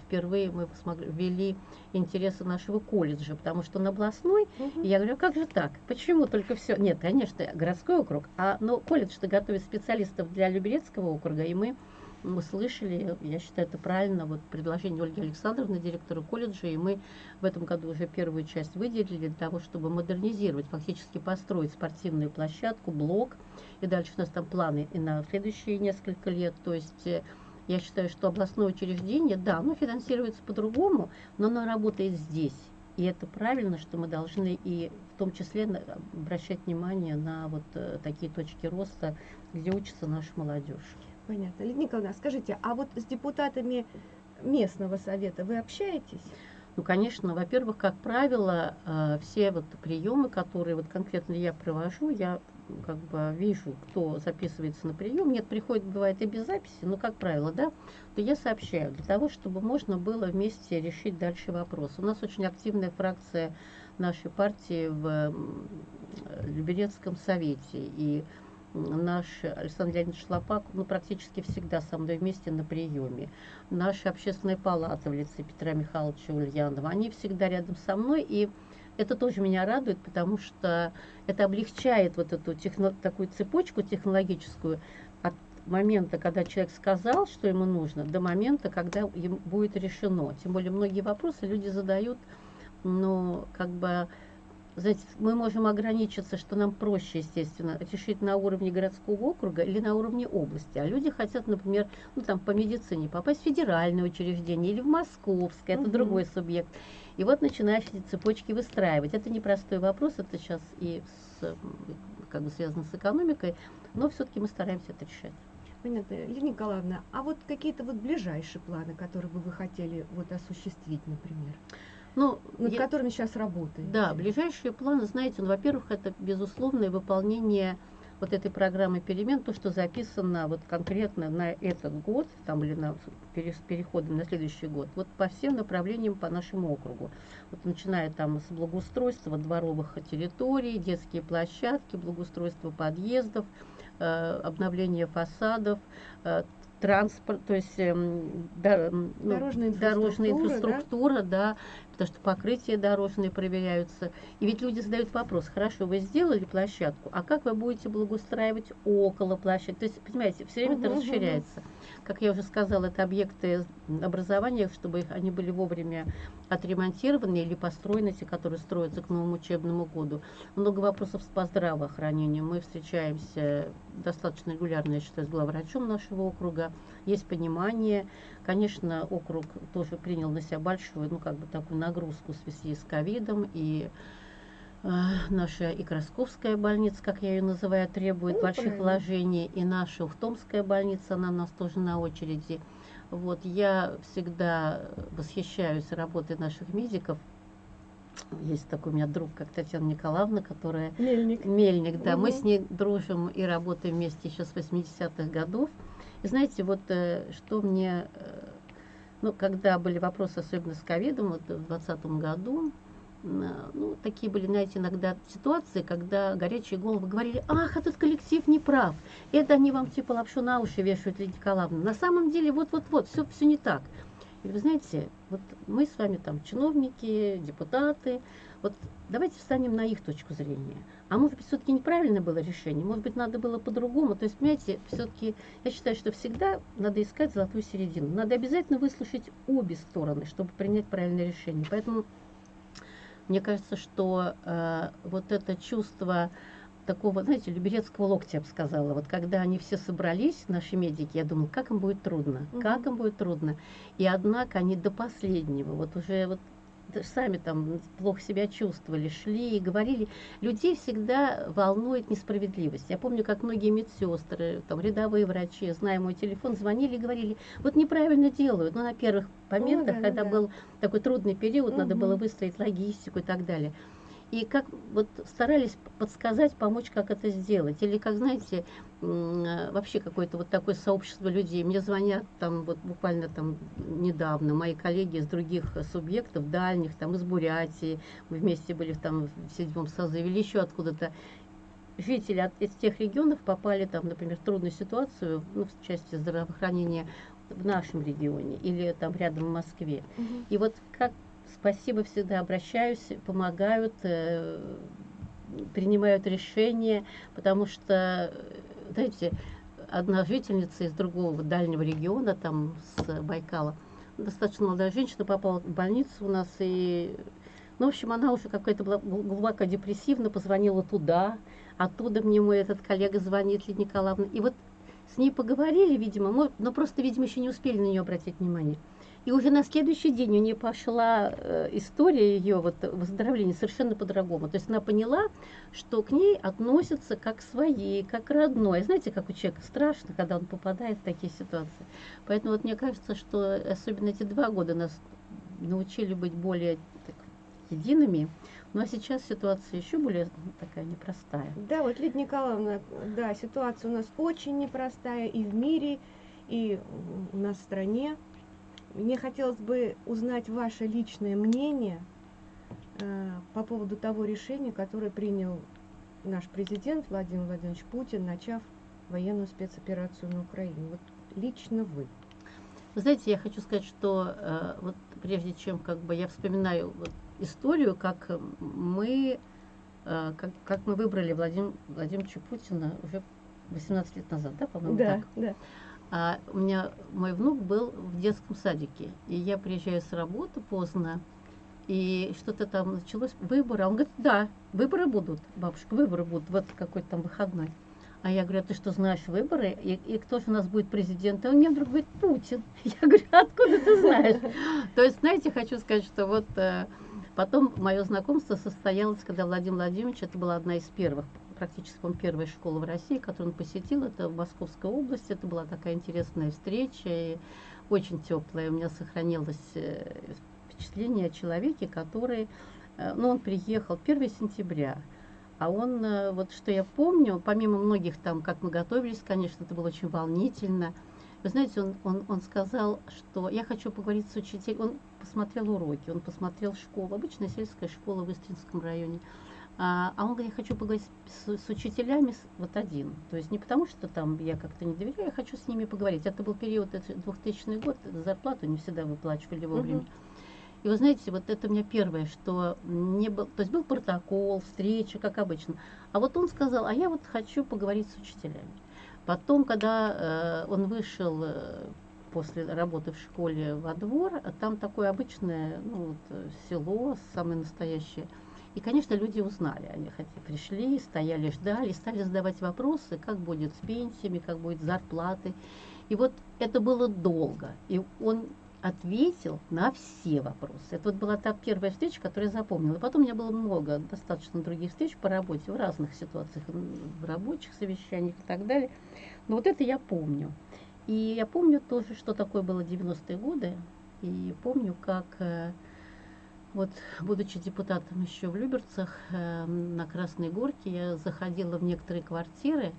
S1: впервые мы смогли, ввели интересы нашего колледжа, потому что на областной, угу. я говорю, а как же так? Почему только все все. Нет, конечно, городской округ. А, но колледж-то готовит специалистов для Люберецкого округа, и мы услышали, я считаю, это правильно, вот предложение Ольги Александровны, директора колледжа, и мы в этом году уже первую часть выделили для того, чтобы модернизировать, фактически построить спортивную площадку, блок, и дальше у нас там планы и на следующие несколько лет, то есть э, я считаю, что областное учреждение, да, оно финансируется по-другому, но оно работает здесь. И это правильно, что мы должны и в том числе обращать внимание на вот э, такие точки роста, где учится наша молодежь.
S2: Понятно. Лидия Николаевна, скажите, а вот с депутатами местного совета вы общаетесь?
S1: Ну, конечно, во-первых, как правило, э, все вот приемы, которые вот конкретно я провожу, я как бы вижу, кто записывается на прием, нет, приходит, бывает и без записи, но, как правило, да, то я сообщаю, для того, чтобы можно было вместе решить дальше вопрос. У нас очень активная фракция нашей партии в Люберецком совете, и наш Александр Леонидович Шлопак, ну, практически всегда со мной вместе на приеме. Наша общественная палата в лице Петра Михайловича Ульянова, они всегда рядом со мной, и это тоже меня радует, потому что это облегчает вот эту техно, такую цепочку технологическую от момента, когда человек сказал, что ему нужно, до момента, когда ему будет решено. Тем более многие вопросы люди задают, ну, как бы мы можем ограничиться, что нам проще, естественно, решить на уровне городского округа или на уровне области. А люди хотят, например, ну там по медицине попасть в федеральное учреждение или в московское, это угу. другой субъект. И вот начинаешь эти цепочки выстраивать. Это непростой вопрос, это сейчас и с, как бы связано с экономикой, но все-таки мы стараемся это решать.
S2: Понятно. Лилия Николаевна, а вот какие-то вот ближайшие планы, которые бы вы хотели вот осуществить, например? Ну, над я, которыми сейчас работаете?
S1: Да, ближайшие планы, знаете, ну, во-первых, это безусловное выполнение вот этой программы перемен, то, что записано вот конкретно на этот год, там или на переходом на следующий год, вот по всем направлениям по нашему округу. Вот начиная там с благоустройства дворовых территорий, детские площадки, благоустройство подъездов, э, обновление фасадов, э, транспорт, то есть э, да, ну, дорожная инфраструктура, дорожная инфраструктура да? да, потому что покрытия дорожные проверяются. И ведь люди задают вопрос, хорошо, вы сделали площадку, а как вы будете благоустраивать около площадки? То есть, понимаете, все время угу, это расширяется. Угу. Как я уже сказала, это объекты образования, чтобы их, они были вовремя отремонтированы или построены, те, которые строятся к новому учебному году. Много вопросов по здравоохранению. Мы встречаемся достаточно регулярно, я считаю, с главврачом нашего округа. Есть понимание. Конечно, округ тоже принял на себя большую, ну, как бы такую нагрузку в связи с ковидом и наша и Красковская больница, как я ее называю, требует ну, больших правильно. вложений, и наша Ухтомская больница, она у нас тоже на очереди. Вот, я всегда восхищаюсь работой наших медиков. Есть такой у меня друг, как Татьяна Николаевна, которая...
S2: Мельник.
S1: Мельник, да. Угу. Мы с ней дружим и работаем вместе еще с 80-х годов. И знаете, вот э, что мне... Э, ну, когда были вопросы, особенно с ковидом, вот в 2020 году, ну, такие были, знаете, иногда ситуации, когда горячие головы говорили, ах, этот коллектив не прав, это они вам типа лапшу на уши вешают, Лидия Николаевна. На самом деле, вот-вот-вот, все, все не так. И вы знаете, вот мы с вами там чиновники, депутаты, Вот давайте встанем на их точку зрения. А может быть, все-таки неправильно было решение, может быть, надо было по-другому. То есть, понимаете, все-таки я считаю, что всегда надо искать золотую середину. Надо обязательно выслушать обе стороны, чтобы принять правильное решение. Поэтому мне кажется, что э, вот это чувство такого, знаете, люберецкого локтя, я бы сказала. Вот когда они все собрались, наши медики, я думала, как им будет трудно, как им будет трудно. И однако они до последнего, вот уже вот сами там плохо себя чувствовали, шли и говорили. Людей всегда волнует несправедливость. Я помню, как многие медсестры, там, рядовые врачи, зная мой телефон, звонили и говорили, вот неправильно делают. Ну, на первых моментах, О, да, когда да. был такой трудный период, угу. надо было выстроить логистику и так далее и как вот старались подсказать, помочь, как это сделать. Или, как знаете, вообще какое-то вот такое сообщество людей. Мне звонят там вот буквально там недавно мои коллеги из других субъектов, дальних, там из Бурятии, мы вместе были там в седьмом созыве или еще откуда-то. Жители от, из тех регионов попали там, например, в трудную ситуацию, ну, в части здравоохранения в нашем регионе или там рядом в Москве. Угу. И вот как спасибо, всегда обращаюсь, помогают, э, принимают решения, потому что, знаете, одна жительница из другого дальнего региона, там с Байкала, достаточно молодая женщина, попала в больницу у нас, и, ну, в общем, она уже какая-то была глубоко депрессивна, позвонила туда, оттуда мне мой этот коллега звонит, Лидия Николаевна, и вот с ней поговорили, видимо, мы, но просто, видимо, еще не успели на нее обратить внимание. И уже на следующий день у нее пошла э, история ее вот, выздоровления совершенно по-другому. То есть она поняла, что к ней относятся как своей, как родной. Знаете, как у человека страшно, когда он попадает в такие ситуации. Поэтому вот мне кажется, что особенно эти два года нас научили быть более так, едиными. Ну а сейчас ситуация еще более такая непростая.
S2: Да, вот Лидия Николаевна, да, ситуация у нас очень непростая и в мире, и у нас в стране. Мне хотелось бы узнать ваше личное мнение э, по поводу того решения, которое принял наш президент Владимир Владимирович Путин, начав военную спецоперацию на Украине. Вот лично вы.
S1: Вы знаете, я хочу сказать, что э, вот прежде чем как бы я вспоминаю вот, историю, как мы, э, как, как мы выбрали Владимира Владимировича Путина уже 18 лет назад, да, по-моему,
S2: да,
S1: так?
S2: Да.
S1: А у меня мой внук был в детском садике, и я приезжаю с работы поздно, и что-то там началось, выборы. А он говорит, да, выборы будут, бабушка, выборы будут, вот какой-то там выходной. А я говорю, а ты что, знаешь выборы? И, и кто же у нас будет президентом? Он мне вдруг говорит, Путин. Я говорю, откуда ты знаешь? То есть, знаете, хочу сказать, что вот э, потом мое знакомство состоялось, когда Владимир Владимирович, это была одна из первых практически он первая школа в России, которую он посетил, это в Московской области. Это была такая интересная встреча и очень теплая. У меня сохранилось э, впечатление о человеке, который, э, ну, он приехал 1 сентября, а он, э, вот что я помню, помимо многих там, как мы готовились, конечно, это было очень волнительно. Вы знаете, он, он, он сказал, что я хочу поговорить с учителем. Он посмотрел уроки, он посмотрел школу, обычная сельская школа в Истринском районе. А, а он говорит, я хочу поговорить с, с учителями вот один. То есть не потому, что там я как-то не доверяю, я хочу с ними поговорить. Это был период, это 2000 год, зарплату не всегда выплачивали вовремя. Угу. И вы знаете, вот это у меня первое, что не был, то есть был протокол, встреча, как обычно. А вот он сказал, а я вот хочу поговорить с учителями. Потом, когда э, он вышел э, после работы в школе во двор, там такое обычное ну, вот, э, село, самое настоящее – и, конечно, люди узнали, они хотя пришли, стояли, ждали, стали задавать вопросы, как будет с пенсиями, как будет с зарплатой. И вот это было долго. И он ответил на все вопросы. Это вот была та первая встреча, которую я запомнила. Потом у меня было много, достаточно других встреч по работе, в разных ситуациях, в рабочих совещаниях и так далее. Но вот это я помню. И я помню тоже, что такое было 90-е годы. И помню, как э, вот, будучи депутатом еще в Люберцах, э, на Красной Горке, я заходила в некоторые квартиры,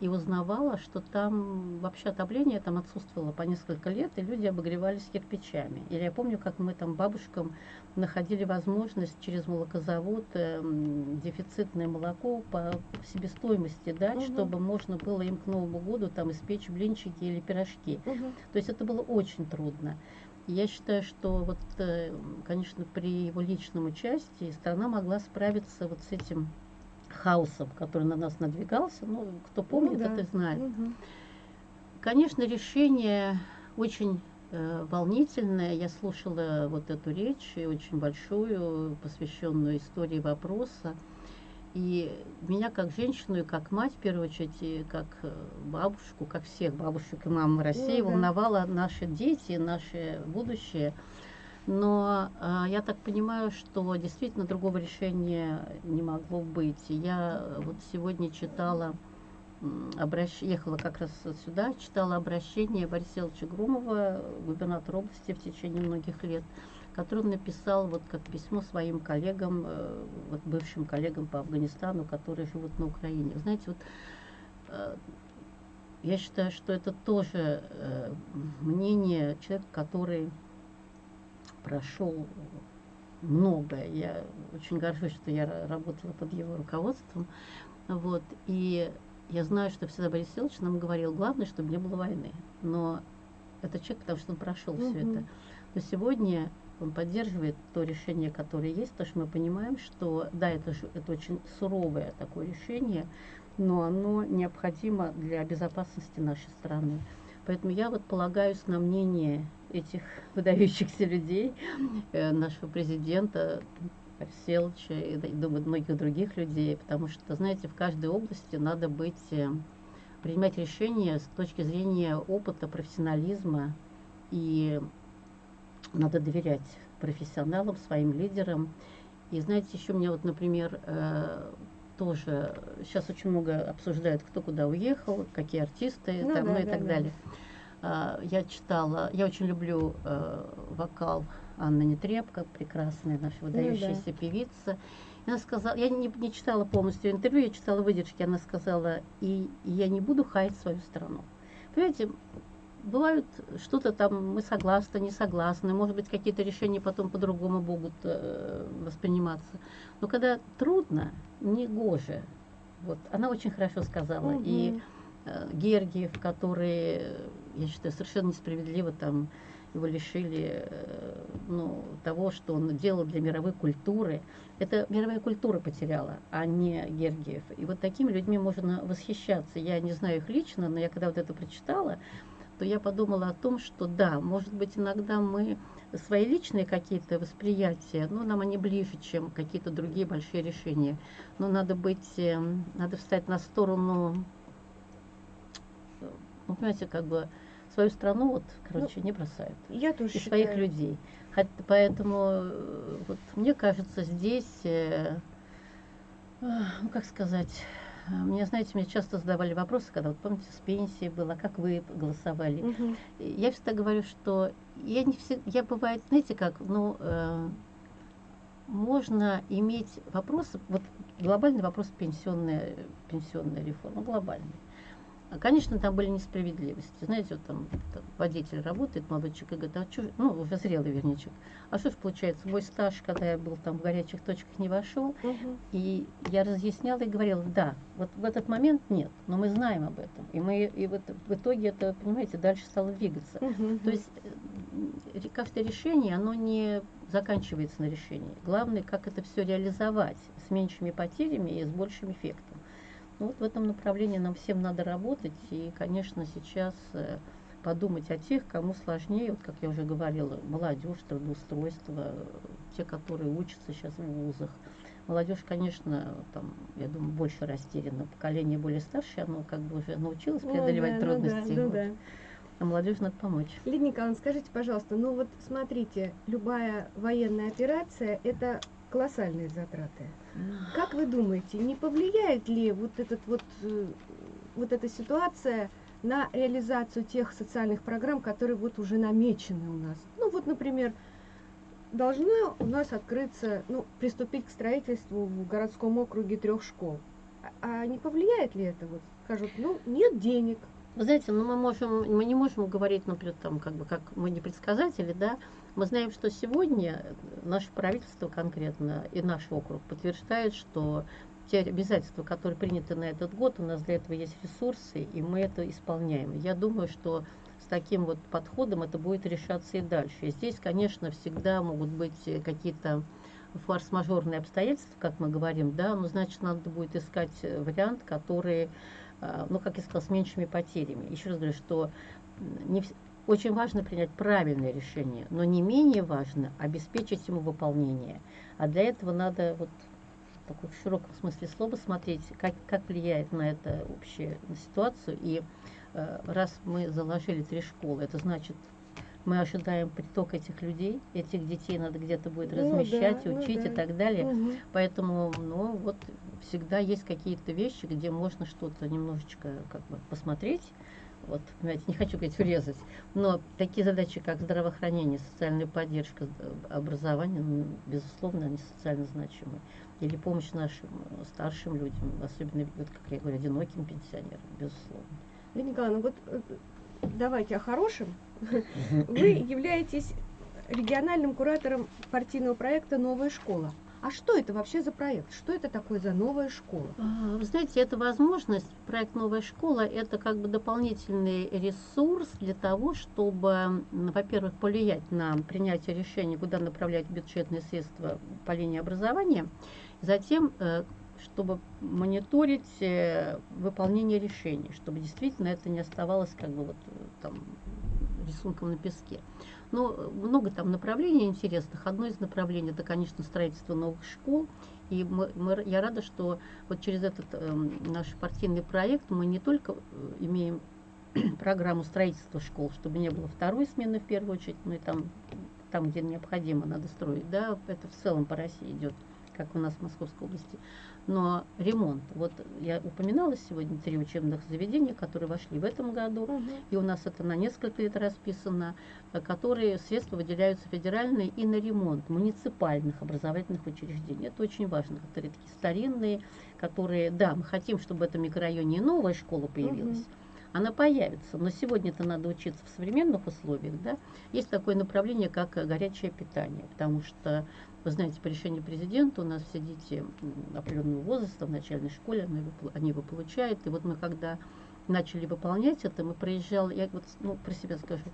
S1: и узнавала, что там вообще отопление там отсутствовало по несколько лет, и люди обогревались кирпичами. Или я помню, как мы там бабушкам находили возможность через молокозавод э, дефицитное молоко по себестоимости дать, угу. чтобы можно было им к Новому году там испечь блинчики или пирожки. Угу. То есть это было очень трудно. Я считаю, что вот, э, конечно, при его личном участии страна могла справиться вот с этим хаосом, который на нас надвигался. Ну, кто помнит, ну, да. это знает. Угу. Конечно, решение очень э, волнительное. Я слушала вот эту речь, очень большую, посвященную истории вопроса. И меня как женщину и как мать, в первую очередь, и как э, бабушку, как всех бабушек и мам России, да. волновало наши дети, наше будущее – но э, я так понимаю, что действительно другого решения не могло быть. Я вот сегодня читала, обращ... ехала как раз сюда, читала обращение Бориса Ильича Громова, губернатора области в течение многих лет, который он написал вот как письмо своим коллегам, э, вот бывшим коллегам по Афганистану, которые живут на Украине. Знаете, вот э, я считаю, что это тоже э, мнение человека, который прошел многое. Я очень горжусь, что я работала под его руководством. Вот. И я знаю, что всегда Борис Ильич нам говорил, главное, чтобы не было войны. Но это человек, потому что он прошел угу. все это. Но сегодня он поддерживает то решение, которое есть, потому что мы понимаем, что да, это, это очень суровое такое решение, но оно необходимо для безопасности нашей страны. Поэтому я вот полагаюсь на мнение этих выдающихся людей, э, нашего президента Арселча и, думаю, многих других людей, потому что, знаете, в каждой области надо быть, э, принимать решения с точки зрения опыта, профессионализма, и надо доверять профессионалам, своим лидерам. И знаете, еще мне вот, например, э, тоже сейчас очень много обсуждают, кто куда уехал, какие артисты, ну, там, да, ну и да, так да. далее. А, я читала, я очень люблю э, вокал Анны Нетребко, прекрасная наша выдающаяся ну, да. певица. И она сказала, я не, не читала полностью интервью, я читала выдержки, она сказала, и, и я не буду хаять свою страну. Понимаете, бывают что-то там, мы согласны, не согласны, может быть, какие-то решения потом по-другому будут э, восприниматься. Но когда трудно, не гоже. Вот, она очень хорошо сказала. Угу. И э, Гергиев, который я считаю, совершенно несправедливо там его лишили э, ну, того, что он делал для мировой культуры. Это мировая культура потеряла, а не Гергиев. И вот такими людьми можно восхищаться. Я не знаю их лично, но я когда вот это прочитала, то я подумала о том, что да, может быть, иногда мы свои личные какие-то восприятия, ну, нам они ближе, чем какие-то другие большие решения. Но надо быть, эм, надо встать на сторону, э, ну, понимаете, как бы свою страну, вот, короче, ну, не бросают.
S2: Я тоже
S1: И считаю. своих людей. Хотя, поэтому, э, вот, мне кажется, здесь, э, э, ну, как сказать, мне, знаете, мне часто задавали вопросы, когда, вот помните, с пенсией было, как вы голосовали. Угу. Я всегда говорю, что я не всегда, я бывает, знаете как, ну, э, можно иметь вопросы, вот глобальный вопрос пенсионная, пенсионная реформа, глобальный. Конечно, там были несправедливости. Знаете, вот там, там водитель работает, молодой человек, и говорит, а что, ну, уже зрелый верничек, а что ж получается, мой стаж, когда я был там в горячих точках, не вошел, угу. и я разъясняла и говорила, да, вот в этот момент нет, но мы знаем об этом, и мы, и вот в итоге это, понимаете, дальше стало двигаться. Угу. То есть э, каждое решение, оно не заканчивается на решении. Главное, как это все реализовать с меньшими потерями и с большим эффектом. Ну, вот в этом направлении нам всем надо работать. И, конечно, сейчас э, подумать о тех, кому сложнее, вот как я уже говорила, молодежь, трудоустройство, те, которые учатся сейчас в вузах. Молодежь, конечно, там, я думаю, больше растеряна. Поколение более старшее, оно как бы уже научилось преодолевать О, да, трудности. Ну да, ну да. А молодежь надо помочь.
S2: Лидия Николаевна, скажите, пожалуйста, ну вот смотрите, любая военная операция – это колоссальные затраты. Как вы думаете, не повлияет ли вот, этот вот, э, вот эта ситуация на реализацию тех социальных программ, которые вот уже намечены у нас? Ну вот, например, должно у нас открыться, ну, приступить к строительству в городском округе трех школ. А, а не повлияет ли это вот скажут, ну, нет денег.
S1: Вы знаете, ну мы можем, мы не можем говорить, например, там, как бы, как мы не предсказатели, да, мы знаем, что сегодня наше правительство конкретно и наш округ подтверждает, что те обязательства, которые приняты на этот год, у нас для этого есть ресурсы, и мы это исполняем. Я думаю, что с таким вот подходом это будет решаться и дальше. И здесь, конечно, всегда могут быть какие-то форс-мажорные обстоятельства, как мы говорим, да, но значит, надо будет искать вариант, который, ну, как я сказала, с меньшими потерями. Еще раз говорю, что не, очень важно принять правильное решение, но не менее важно обеспечить ему выполнение. А для этого надо вот такой в широком смысле слова смотреть, как, как влияет на это общая ситуацию. И э, раз мы заложили три школы, это значит, мы ожидаем приток этих людей, этих детей надо где-то будет ну, размещать, да, ну учить ну, да. и так далее. Угу. Поэтому, ну, вот всегда есть какие-то вещи, где можно что-то немножечко как бы посмотреть. Вот, понимаете, не хочу говорить урезать, но такие задачи, как здравоохранение, социальная поддержка, образование, ну, безусловно, они социально значимы. Или помощь нашим старшим людям, особенно, вот, как я говорю, одиноким пенсионерам, безусловно.
S2: Лидия Николаевна, вот э, давайте о хорошем. Вы являетесь региональным куратором партийного проекта «Новая школа». А что это вообще за проект? Что это такое за новая школа?
S1: А, вы знаете, это возможность, проект «Новая школа» – это как бы дополнительный ресурс для того, чтобы, во-первых, повлиять на принятие решений, куда направлять бюджетные средства по линии образования, затем э, чтобы мониторить э, выполнение решений, чтобы действительно это не оставалось как бы вот э, там рисунком на песке. Но ну, много там направлений интересных. Одно из направлений это, конечно, строительство новых школ. И мы, мы, я рада, что вот через этот э, наш партийный проект мы не только э, имеем программу строительства школ, чтобы не было второй смены в первую очередь, но и там, там где необходимо, надо строить. Да, это в целом по России идет, как у нас в Московской области но ремонт. Вот я упоминала сегодня три учебных заведения, которые вошли в этом году, угу. и у нас это на несколько лет расписано, э, которые средства выделяются федеральные и на ремонт муниципальных образовательных учреждений. Это очень важно, которые такие старинные, которые, да, мы хотим, чтобы в этом микрорайоне и новая школа появилась. Угу она появится, но сегодня это надо учиться в современных условиях, да, есть такое направление, как горячее питание, потому что вы знаете, по решению президента у нас все дети определенного возраста в начальной школе, они его, они его получают. И вот мы когда начали выполнять это, мы проезжали, я вот ну, про себя скажу,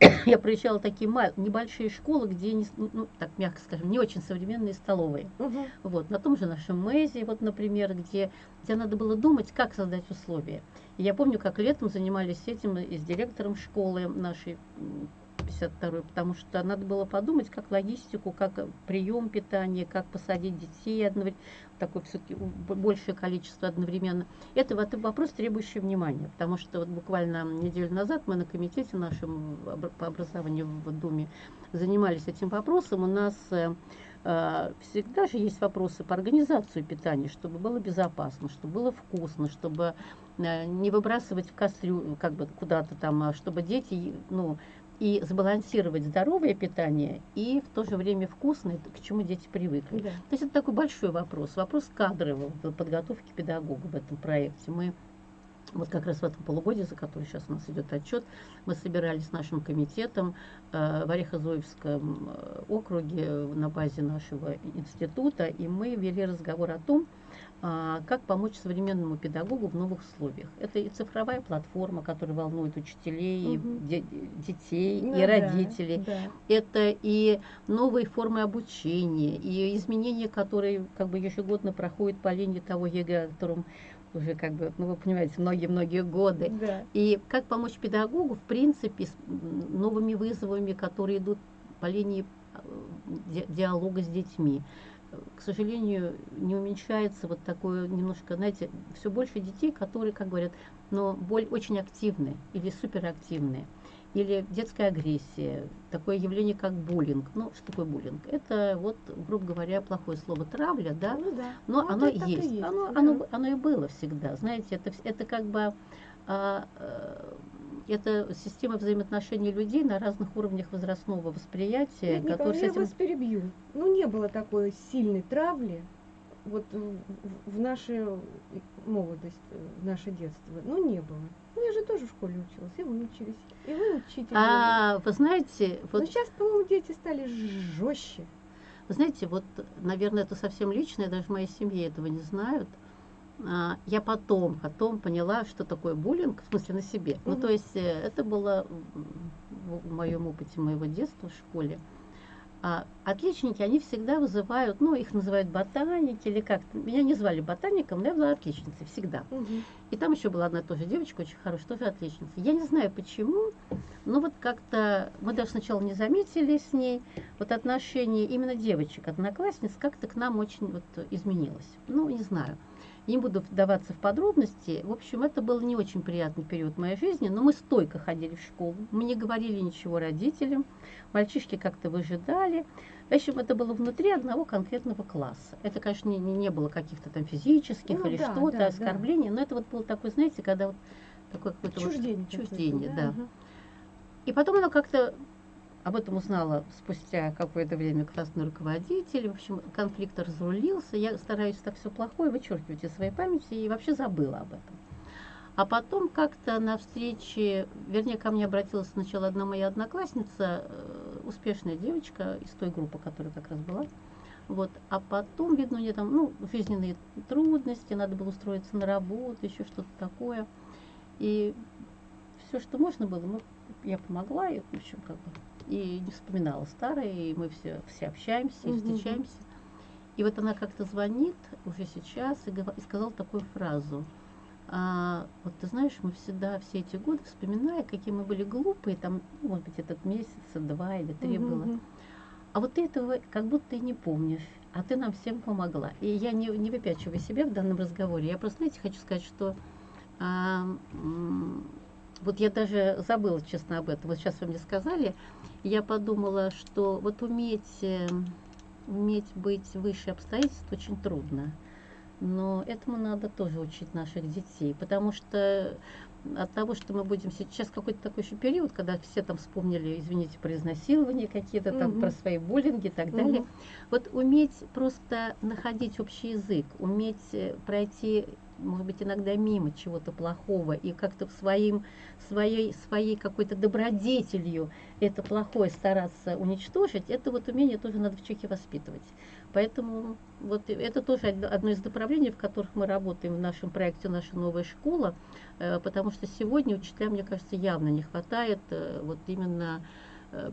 S1: я проезжала такие небольшие школы, где, не, ну, так мягко скажем, не очень современные столовые. Угу. Вот, на том же нашем МЭЗе, вот, например, где, где надо было думать, как создать условия. И я помню, как летом занимались этим и с директором школы нашей 52 потому что надо было подумать, как логистику, как прием питания, как посадить детей одновременно, такое все-таки большее количество одновременно. Это вот вопрос, требующий внимания, потому что вот буквально неделю назад мы на комитете нашем по образованию в Думе занимались этим вопросом. У нас э, э, всегда же есть вопросы по организации питания, чтобы было безопасно, чтобы было вкусно, чтобы э, не выбрасывать в кастрю как бы куда-то там, а чтобы дети, ну, и сбалансировать здоровое питание и в то же время вкусное, к чему дети привыкли. Да. То есть это такой большой вопрос, вопрос кадрового подготовки педагога в этом проекте. Мы вот как раз в этом полугодии, за который сейчас у нас идет отчет, мы собирались с нашим комитетом э, в Орехово-Зуевском э, округе на базе нашего института, и мы вели разговор о том, как помочь современному педагогу в новых условиях. Это и цифровая платформа, которая волнует учителей, угу. де детей ну, и родителей. Да, да. Это и новые формы обучения, и изменения, которые как бы ежегодно проходят по линии того ЕГЭ, о котором уже как бы, ну вы понимаете, многие-многие годы. Да. И как помочь педагогу, в принципе, с новыми вызовами, которые идут по линии э, диалога с детьми к сожалению, не уменьшается вот такое немножко, знаете, все больше детей, которые, как говорят, но боль очень активные или суперактивные. Или детская агрессия, такое явление, как буллинг. Ну, что такое буллинг? Это, вот, грубо говоря, плохое слово травля, да? Ну, да. Но вот оно есть. есть. Оно, да. оно, оно и было всегда. Знаете, это, это как бы а, а, это система взаимоотношений людей на разных уровнях возрастного восприятия.
S2: Нет, которые Николай, с этим... я вас перебью. Ну, не было такой сильной травли вот в, в нашу молодость, в наше детство? Ну, не было. Ну, я же тоже в школе училась, и вы учились, и вы учитель.
S1: А, вы знаете,
S2: Но
S1: вот,
S2: сейчас, по-моему, дети стали жестче.
S1: вы знаете, вот, наверное, это совсем личное, даже в моей семье этого не знают. А, я потом, потом поняла, что такое буллинг, в смысле на себе. Ну, то есть э, это было в, моем опыте моего детства в школе. А отличники, они всегда вызывают, ну, их называют ботаники или как-то. Меня не звали ботаником, но я была отличницей всегда. И там еще была одна тоже девочка, очень хорошая, тоже отличница. Я не знаю почему, но вот как-то мы даже сначала не заметили с ней, вот отношение именно девочек, одноклассниц, как-то к нам очень вот изменилось. Ну, не знаю. Не буду вдаваться в подробности. В общем, это был не очень приятный период моей жизни, но мы стойко ходили в школу. Мы не говорили ничего родителям. Мальчишки как-то выжидали. В общем, это было внутри одного конкретного класса. Это, конечно, не, не было каких-то там физических
S2: Ну
S1: или
S2: да,
S1: что-то,
S2: да, да.
S1: оскорблений, но это вот был такой, знаете, когда вот такое какое-то вот
S2: Чуждение. какое-то,
S1: чуждение, да.
S2: Ага.
S1: и потом она как-то об этом узнала спустя какое-то время классный руководитель. В общем, конфликт разрулился. Я стараюсь так все плохое вычеркивать из своей памяти и вообще забыла об этом. А потом как-то на встрече, вернее, ко мне обратилась сначала одна моя одноклассница, э, успешная девочка из той группы, которая как раз была. Вот. А потом, видно, у нее там ну, жизненные трудности, надо было устроиться на работу, еще что-то такое. И все, что можно было, мы, я помогла, и, в общем, как бы, и не вспоминала старое, и мы все, все общаемся и
S2: Мгм.
S1: встречаемся. И вот она как-то звонит уже сейчас и, и сказала такую фразу. А, вот ты знаешь, мы всегда все эти годы, вспоминая, какие мы были глупые, там, ну, может быть, этот месяц, два или три
S2: Мгм,
S1: было, а вот ты этого как будто и не помнишь, а ты нам всем помогла. И я не, не выпячиваю себя в данном разговоре. Я просто, знаете, хочу сказать, что а, вот я даже забыла, честно, об этом. Вот сейчас вы мне сказали, я подумала, что вот уметь, э, уметь быть выше обстоятельств очень трудно. Но этому надо тоже учить наших детей, потому что от того, что мы будем сейчас какой-то такой еще период, когда все там вспомнили, извините, про изнасилования какие-то там,
S2: Мгм.
S1: про свои буллинги и так далее.
S2: Мгм.
S1: Вот уметь просто находить общий язык, уметь э, пройти, может быть, иногда мимо чего-то плохого и как-то своим, своей, своей какой-то добродетелью это плохое стараться уничтожить, это вот умение тоже надо в человеке воспитывать. Поэтому вот это тоже од- одно из направлений, в которых мы работаем в нашем проекте «Наша новая школа», э, потому что сегодня учителям, мне кажется, явно не хватает э, вот именно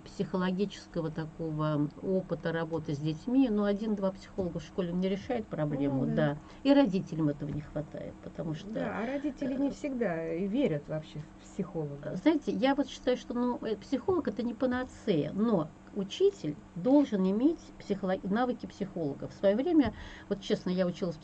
S1: психологического такого опыта работы с детьми. Но один-два психолога в школе не решает проблему,
S2: Ну да.
S1: да. И родителям этого не хватает, потому что...
S2: Да, а родители не всегда и верят вообще в психолога.
S1: Знаете, я вот считаю, что ну, э, психолог это не панацея, но учитель должен иметь психолог... навыки психолога. В свое время, вот честно, я училась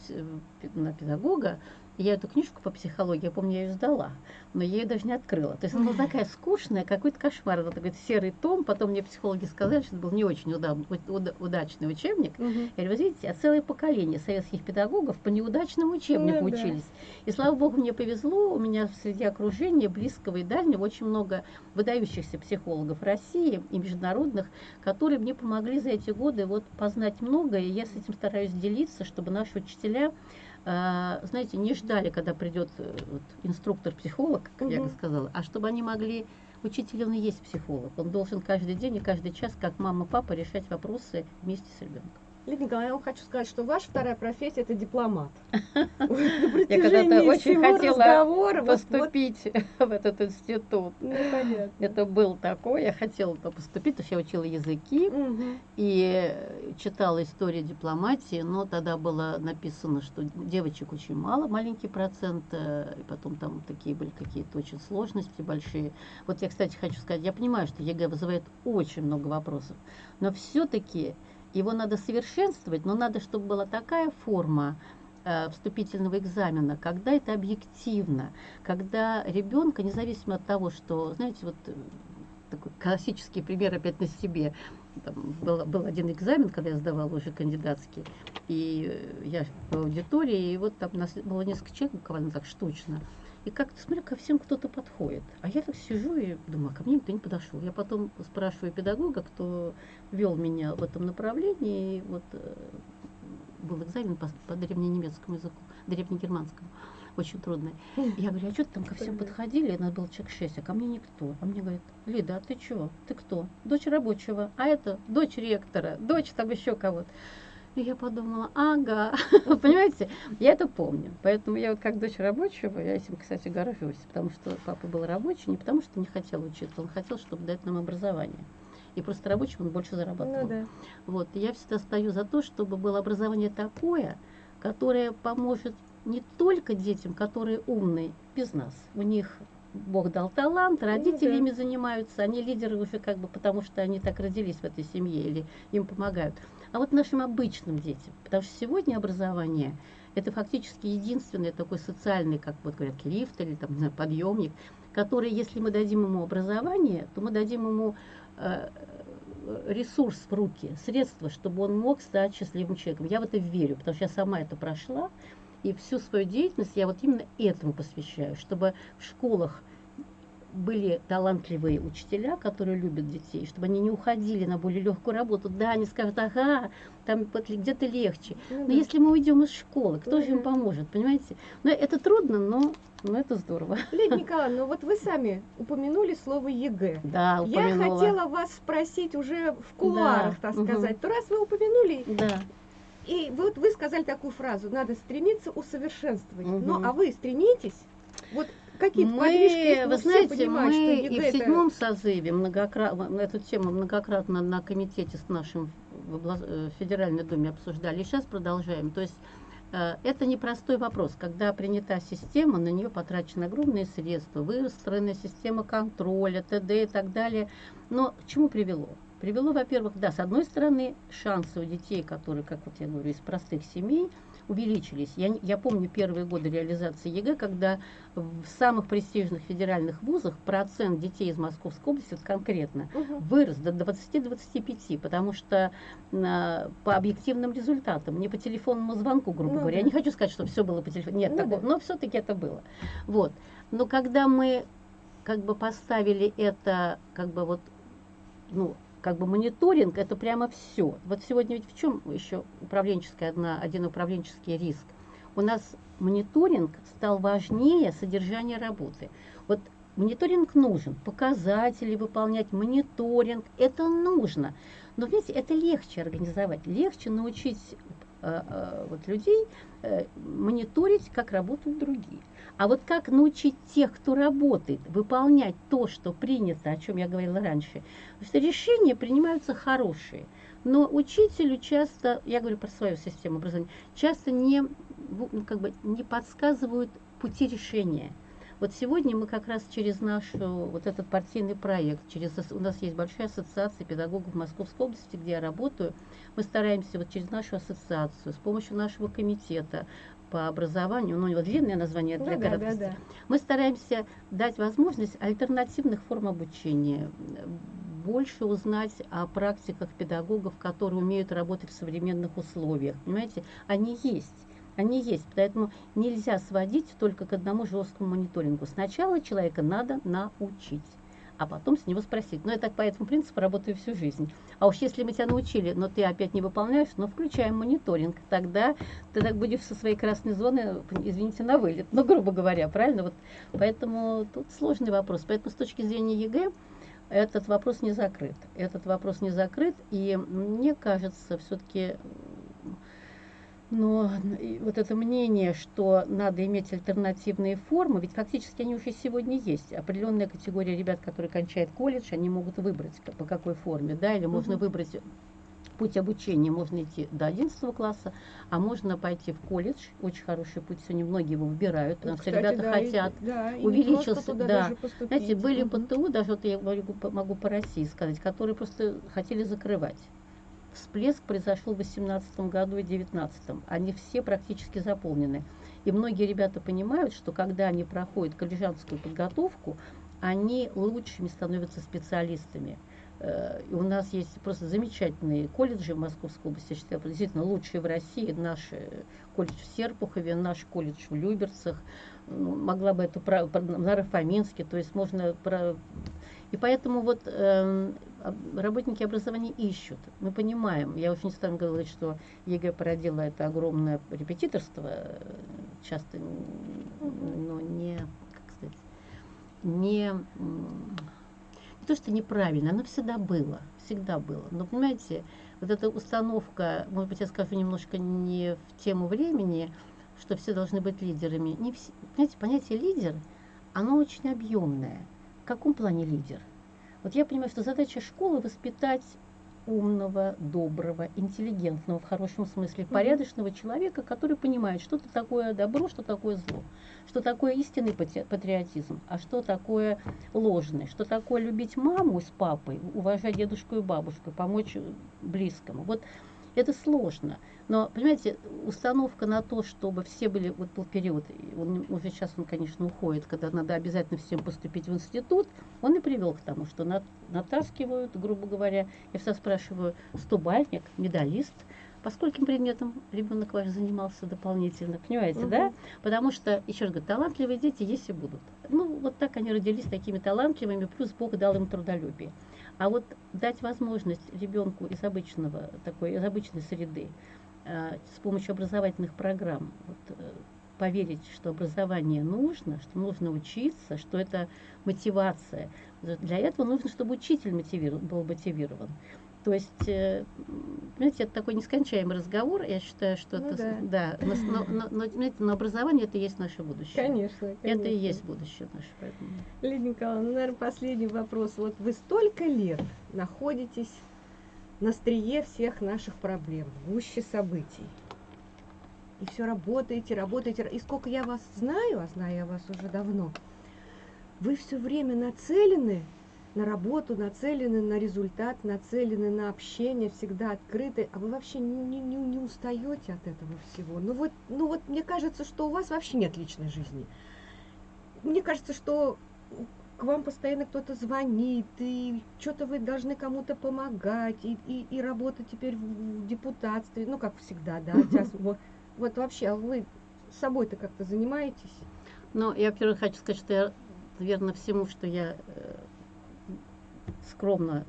S1: на педагога, я эту книжку по психологии, я помню, я ее сдала, но я ее даже не открыла. То есть она была такая скучная, какой-то кошмар, это такой серый том. Потом мне психологи сказали, что это был не очень уда- уда- удачный учебник.
S2: Мгм.
S1: Я говорю, вы видите, а целое поколение советских педагогов по неудачному учебнику
S2: Ну да.
S1: учились. И слава богу, мне повезло, у меня среди окружения близкого и дальнего очень много выдающихся психологов России и международных, которые мне помогли за эти годы вот познать многое, и я с этим стараюсь делиться, чтобы наши учителя, знаете, не ждали, когда придет э, вот, инструктор-психолог, как я
S2: Мгм.
S1: сказала, а чтобы они могли Учитель, он и есть психолог. Он должен каждый день и каждый час, как мама, папа, решать вопросы вместе с ребенком.
S2: Лидия Николаевна, я вам хочу сказать, что ваша вторая профессия это дипломат. На
S1: когда-то очень хотела Поступить в этот институт.
S2: Ну.
S1: Это был такой, я хотела туда поступить, потому что я учила языки и читала историю дипломатии, но тогда было написано, что девочек очень мало, маленький процент, э, и потом там такие были какие-то очень сложности большие. Вот я, кстати, хочу сказать, я понимаю, что ЕГЭ вызывает очень много вопросов, но все-таки его надо совершенствовать, но надо, чтобы была такая форма э, вступительного экзамена, когда это объективно, когда ребенка, независимо от того, что, знаете, вот э, такой классический пример опять на себе. Там был, был один экзамен, когда я сдавала уже кандидатский, и э, я в аудитории, и вот там нас было несколько человек, буквально так штучно. И как-то смотрю, ко всем кто-то подходит. А я так сижу и думаю, а ко мне никто не подошел. Я потом спрашиваю педагога, кто вел меня в этом направлении, и вот э, был экзамен по, по древненемецкому языку, древнегерманскому, очень трудный. Я говорю, а что ты там ко всем подходили? Нас было человек шесть, а ко мне никто. А мне говорит, Лида, а ты чего? Ты кто? Дочь рабочего, а это дочь ректора, дочь там еще кого-то. И я подумала, ага, понимаете, я это помню. Поэтому я вот как дочь рабочего, я этим, кстати, горжусь, потому что папа был рабочий, не потому что не хотел учиться, он хотел, чтобы дать нам образование. И просто рабочим он больше зарабатывал.
S2: Ну, да.
S1: Вот, и я всегда стою за то, чтобы было образование такое, которое поможет не только детям, которые умные, без нас. У них Бог дал талант, родители
S2: Ну да.
S1: ими занимаются, они лидеры уже как бы потому, что они так родились в этой семье или им помогают. А вот нашим обычным детям, потому что сегодня образование это фактически единственный такой социальный, как вот говорят, лифт или там, знаю, подъемник, который, если мы дадим ему образование, то мы дадим ему ресурс в руки, средства, чтобы он мог стать счастливым человеком. Я в это верю, потому что я сама это прошла, и всю свою деятельность я вот именно этому посвящаю, чтобы в школах были талантливые учителя, которые любят детей, чтобы они не уходили на более легкую работу. Да, они скажут, ага, там где-то легче.
S2: Ну
S1: Но если мы уйдем из школы, кто же им поможет, понимаете? Но это трудно, но, но это здорово.
S2: Лидия Николаевна, ну вот вы сами упомянули слово ЕГЭ.
S1: Да,
S2: Я
S1: упомянула.
S2: хотела вас спросить уже в кулуарах,
S1: Да,
S2: так сказать. То раз вы упомянули,
S1: Да.
S2: и вот вы сказали такую фразу, надо стремиться усовершенствовать. Ну,
S1: Мгм.
S2: а вы стремитесь? Вот какие-то подвижки
S1: Мы,
S2: мы
S1: вы знаете,
S2: что
S1: мы
S2: ЕГЭ
S1: и в
S2: это-
S1: седьмом созыве многократно, эту тему многократно на комитете с нашим в э, Федеральной Думе обсуждали, и сейчас продолжаем. То есть это непростой вопрос. Когда принята система, на нее потрачены огромные средства, выстроена система контроля, т.д. и так далее. Но к чему привело? Привело, во-первых, да, с одной стороны, шансы у детей, которые, как вот я говорю, из простых семей, увеличились. Я, я помню первые годы реализации ЕГЭ, когда в самых престижных федеральных вузах процент детей из Московской области вот конкретно
S2: Мгм.
S1: вырос до 20-25, потому что а, по объективным результатам, не по телефонному звонку, грубо
S2: Ну
S1: говоря.
S2: да.
S1: Я не хочу сказать, что все было по телефону. Нет,
S2: Ну
S1: такого,
S2: да.
S1: но все-таки это было. Вот. Но когда мы как бы поставили это, как бы вот, ну, как бы мониторинг, это прямо все. Вот сегодня ведь в чем еще управленческая одна, один управленческий риск? У нас мониторинг стал важнее содержания работы. Вот мониторинг нужен, показатели выполнять, мониторинг, это нужно. Но, видите, это легче организовать, легче научить вот, людей э, мониторить, как работают другие. А вот как научить тех, кто работает, выполнять то, что принято, о чем я говорила раньше, Потому что решения принимаются хорошие. Но учителю часто, я говорю про свою систему образования, часто не, ну, как бы не подсказывают пути решения. Вот сегодня мы как раз через наш э, вот этот партийный проект, через у нас есть большая ассоциация педагогов Московской области, где я работаю, мы стараемся вот через нашу ассоциацию, с помощью нашего комитета по образованию, ну у него длинное название для
S2: Ну да, да, да.
S1: мы стараемся дать возможность альтернативных форм обучения, больше узнать о практиках педагогов, которые умеют работать в современных условиях. Понимаете, они есть. Они есть, поэтому нельзя сводить только к одному жесткому мониторингу. Сначала человека надо научить, а потом с него спросить. Но я так по этому принципу работаю всю жизнь. А уж если мы тебя научили, но ты опять не выполняешь, ну включаем мониторинг. Тогда ты так будешь со своей красной зоны, извините, на вылет. Ну, грубо говоря, правильно? Вот поэтому тут сложный вопрос. Поэтому с точки зрения ЕГЭ этот вопрос не закрыт. Этот вопрос не закрыт, и мне кажется, все-таки но и вот это мнение, что надо иметь альтернативные формы, ведь фактически они уже сегодня есть. Определенная категория ребят, которые кончают колледж, они могут выбрать по какой форме, да, или можно
S2: Мгм.
S1: выбрать путь обучения, можно идти до 11 класса, а можно пойти в колледж, очень хороший путь, сегодня многие его выбирают, потому что
S2: Кстати,
S1: ребята
S2: да, и-
S1: хотят
S2: да, и
S1: увеличился,
S2: туда
S1: да. знаете, были. ПТУ, даже вот я могу, могу по России сказать, которые просто хотели закрывать. Всплеск произошел в 2018 году и 2019. Они все практически заполнены. И многие ребята понимают, что когда они проходят колледжанскую подготовку, они лучшими становятся специалистами. Э, И у нас есть просто замечательные колледжи в Московской области, я считаю, действительно лучшие в России. Наш э, колледж в Серпухове, наш колледж в Люберцах, ну, могла бы это Наро-Фоминске, то есть можно. И поэтому вот эм, работники образования ищут. Мы понимаем, я очень не стану говорить, что ЕГЭ породило это огромное репетиторство, э, часто, но не, как сказать, не, не то, что неправильно, оно всегда было, всегда было. Но, понимаете, вот эта установка, может быть, я скажу немножко не в тему времени, что все должны быть лидерами. Не все, понимаете, понятие лидер, оно очень объемное. В каком плане лидер? Вот я понимаю, что задача школы воспитать умного, доброго, интеллигентного, в хорошем смысле, порядочного человека, который понимает, что это такое добро, что такое зло, что такое истинный патриотизм, а что такое ложный, что такое любить маму с папой, уважать дедушку и бабушку, помочь близкому. Вот это сложно. Но, понимаете, установка на то, чтобы все были, вот был период, он, уже сейчас он, конечно, уходит, когда надо обязательно всем поступить в институт, он и привел к тому, что нат, натаскивают, грубо говоря, я всегда спрашиваю, стобальник, медалист, по скольким предметам ребенок ваш занимался дополнительно, понимаете, угу. да? Потому что, еще раз говорю, талантливые дети есть и будут. Ну, вот так они родились такими талантливыми, плюс Бог дал им трудолюбие. А вот дать возможность ребенку из обычного, такой, из обычной среды, э, с помощью образовательных программ, вот, э, поверить, что образование нужно, что нужно учиться, что это мотивация. Для этого нужно, чтобы учитель мотивирован, был мотивирован. То есть, э, знаете, это такой нескончаемый разговор. Я считаю, что ну, это... Да, да но, но, но, знаете, но образование это и есть наше будущее.
S2: Конечно, конечно.
S1: Это и есть будущее наше. Поэтому.
S2: Лидия Николаевна, ну, наверное, последний вопрос. Вот вы столько лет находитесь на острие всех наших проблем, гуще событий. И все работаете, работаете. И сколько я вас знаю, а знаю я вас уже давно, вы все время нацелены на работу, нацелены на результат, нацелены на общение, всегда открыты, а вы вообще не, не, не устаете от этого всего. Ну вот, ну вот мне кажется, что у вас вообще нет личной жизни. Мне кажется, что к вам постоянно кто-то звонит, и что-то вы должны кому-то помогать, и, и, и работа теперь в депутатстве, ну, как всегда, да, сейчас, вот, вот вообще, а вы собой-то как-то занимаетесь?
S1: Ну, я, во-первых, хочу сказать, что я, верно всему, что я э, скромно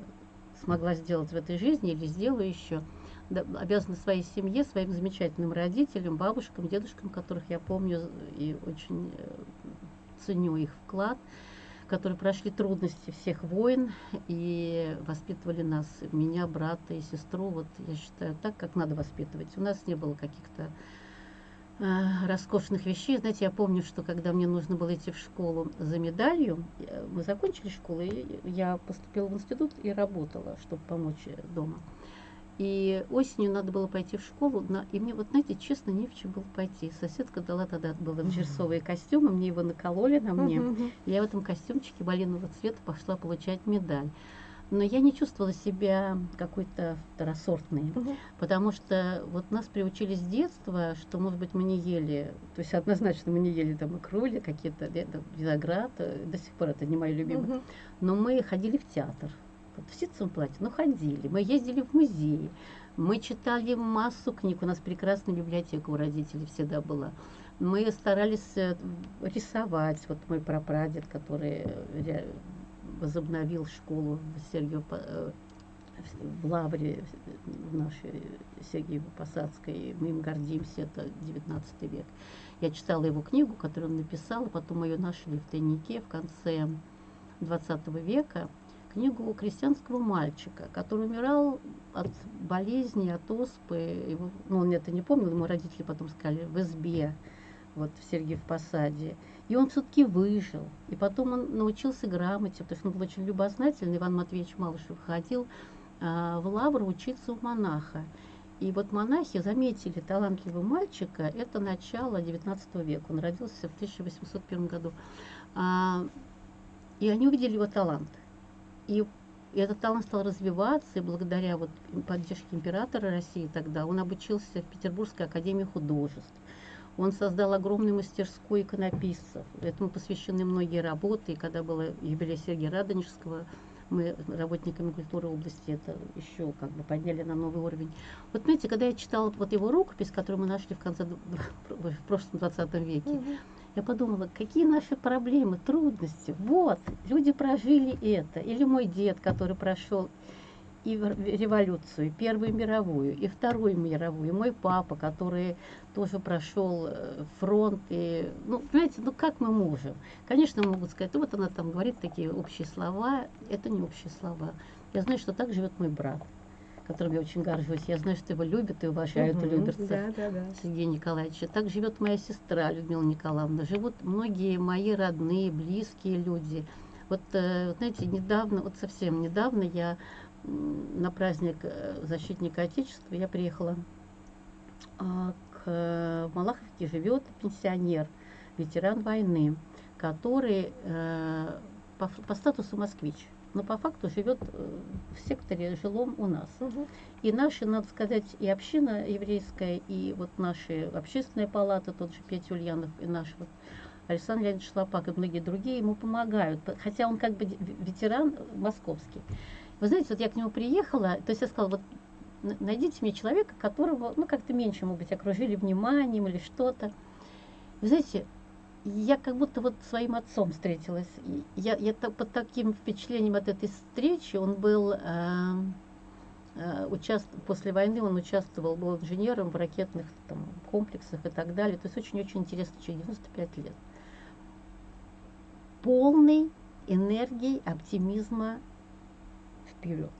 S1: смогла сделать в этой жизни или сделаю еще, обязана своей семье, своим замечательным родителям, бабушкам, дедушкам, которых я помню и очень э, ценю их вклад, которые прошли трудности всех войн и воспитывали нас, меня, брата и сестру, вот я считаю, так, как надо воспитывать. У нас не было каких-то роскошных вещей. Знаете, я помню, что когда мне нужно было идти в школу за медалью, мы закончили школу, и я поступила в институт и работала, чтобы помочь дома. И осенью надо было пойти в школу, на, и мне, вот знаете, честно, не в чем было пойти. Соседка дала тогда было джерсовые костюмы, мне его накололи на мне. Я в этом костюмчике малинового цвета пошла получать медаль но я не чувствовала себя какой-то второсортной, угу. потому что вот нас приучили с детства, что, может быть, мы не ели, то есть однозначно мы не ели там икрули, какие-то виноград, э, до сих пор это не мои любимые, угу. но мы ходили в театр, вот в ситцевом платье, но ходили, мы ездили в музей, мы читали массу книг, у нас прекрасная библиотека у родителей всегда была. Мы старались э, рисовать, вот мой прапрадед, который э, возобновил школу в Сергиев, э, в Лавре в нашей Сергиево-Посадской. Мы им гордимся, это 19 век. Я читала его книгу, которую он написал, потом ее нашли в тайнике в конце 20 века. Книгу крестьянского мальчика, который умирал от болезни, от оспы. Его, ну, он это не помнил, ему родители потом сказали, в избе, вот в Сергиев Посаде. И он все-таки выжил. И потом он научился грамоте, потому что он был очень любознательный. Иван Матвеевич Малышев ходил а, в лавру учиться у монаха. И вот монахи заметили талантливого мальчика, это начало XIX века, он родился в 1801 году. А, и они увидели его талант. И, и этот талант стал развиваться, и благодаря вот поддержке императора России тогда он обучился в Петербургской академии художеств. Он создал огромную мастерскую иконописцев. Этому посвящены многие работы. И когда было юбилей Сергея Радонежского, мы работниками культуры области это еще как бы подняли на новый уровень. Вот знаете, когда я читала вот его рукопись, которую мы нашли в конце в прошлом 20 веке. Я подумала, какие наши проблемы, трудности. Вот, люди прожили это. Или мой дед, который прошел и революцию, и Первую мировую, и Вторую мировую, и мой папа, который тоже прошел э, фронт. И, ну, понимаете, ну как мы можем? Конечно, могут сказать, вот она там говорит такие общие слова. Это не общие слова. Я знаю, что так живет мой брат которым я очень горжусь. Я знаю, что его любят и уважают угу, Люберцев
S2: да, да, да.
S1: Сергея Николаевича. Так живет моя сестра Людмила Николаевна. Живут многие мои родные, близкие люди. Вот, э, знаете, недавно, вот совсем недавно я на праздник э, защитника Отечества я приехала а, к Малаховке живет пенсионер, ветеран войны, который э, по, по статусу москвич, но по факту живет э, в секторе жилом у нас.
S2: Угу.
S1: И наши, надо сказать, и община еврейская, и вот наши общественная палата, тот же Петя Ульянов, и наш вот Александр Леонидович Шлопак и многие другие ему помогают, хотя он как бы ветеран московский. Вы знаете, вот я к нему приехала, то есть я сказала, вот найдите мне человека, которого, ну, как-то меньше, может быть, окружили вниманием или что-то. Вы знаете, я как будто вот своим отцом встретилась. Я, я под таким впечатлением от этой встречи, он был, э, э, участ... после войны он участвовал, был инженером в ракетных там, комплексах и так далее. То есть очень-очень интересно, человек 95 лет. Полный энергии, оптимизма вперед.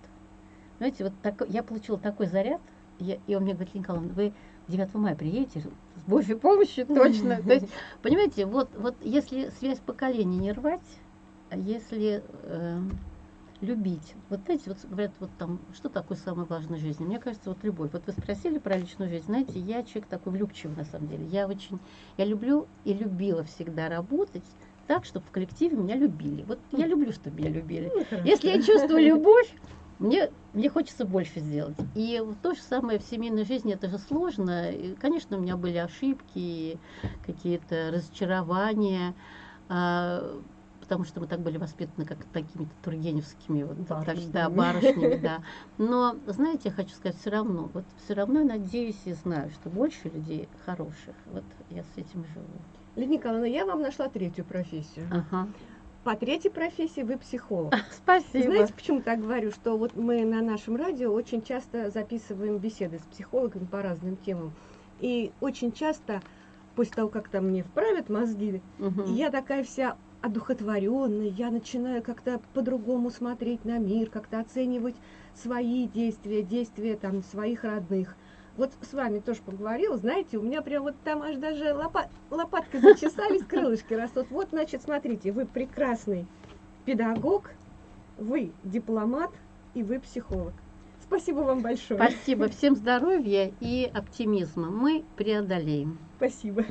S1: Знаете, вот так, я получила такой заряд, я, и он мне говорит, Николаевна, вы 9 мая приедете, с Божьей помощью точно. То есть, понимаете, вот, вот если связь поколений не рвать, а если э, любить, вот знаете, вот говорят, вот там, что такое самое важное в жизни? Мне кажется, вот любовь. Вот вы спросили про личную жизнь, знаете, я человек такой влюбчивый на самом деле. Я очень, я люблю и любила всегда работать, так, чтобы в коллективе меня любили. Вот я люблю, чтобы меня любили. Ну, Если я чувствую любовь, мне, мне хочется больше сделать. И то же самое в семейной жизни, это же сложно. И, конечно, у меня были ошибки, какие-то разочарования, а, потому что мы так были воспитаны, как такими-то тургеневскими вот,
S2: барышнями.
S1: Да, барышнями, да. Но, знаете, я хочу сказать, все равно, вот все равно надеюсь и знаю, что больше людей хороших. Вот я с этим живу.
S2: Лидия Николаевна, я вам нашла третью профессию.
S1: Ага.
S2: По третьей профессии вы психолог.
S1: Спасибо.
S2: Знаете, почему так говорю? Что вот мы на нашем радио очень часто записываем беседы с психологами по разным темам. И очень часто, после того, как там мне вправят мозги,
S1: Угу.
S2: я такая вся одухотворенная, я начинаю как-то по-другому смотреть на мир, как-то оценивать свои действия, действия там своих родных вот с вами тоже поговорила, знаете, у меня прям вот там аж даже лопат, лопаткой зачесались, крылышки растут. Вот, значит, смотрите, вы прекрасный педагог, вы дипломат и вы психолог. Спасибо вам большое.
S1: Спасибо. Всем здоровья и оптимизма. Мы преодолеем.
S2: Спасибо.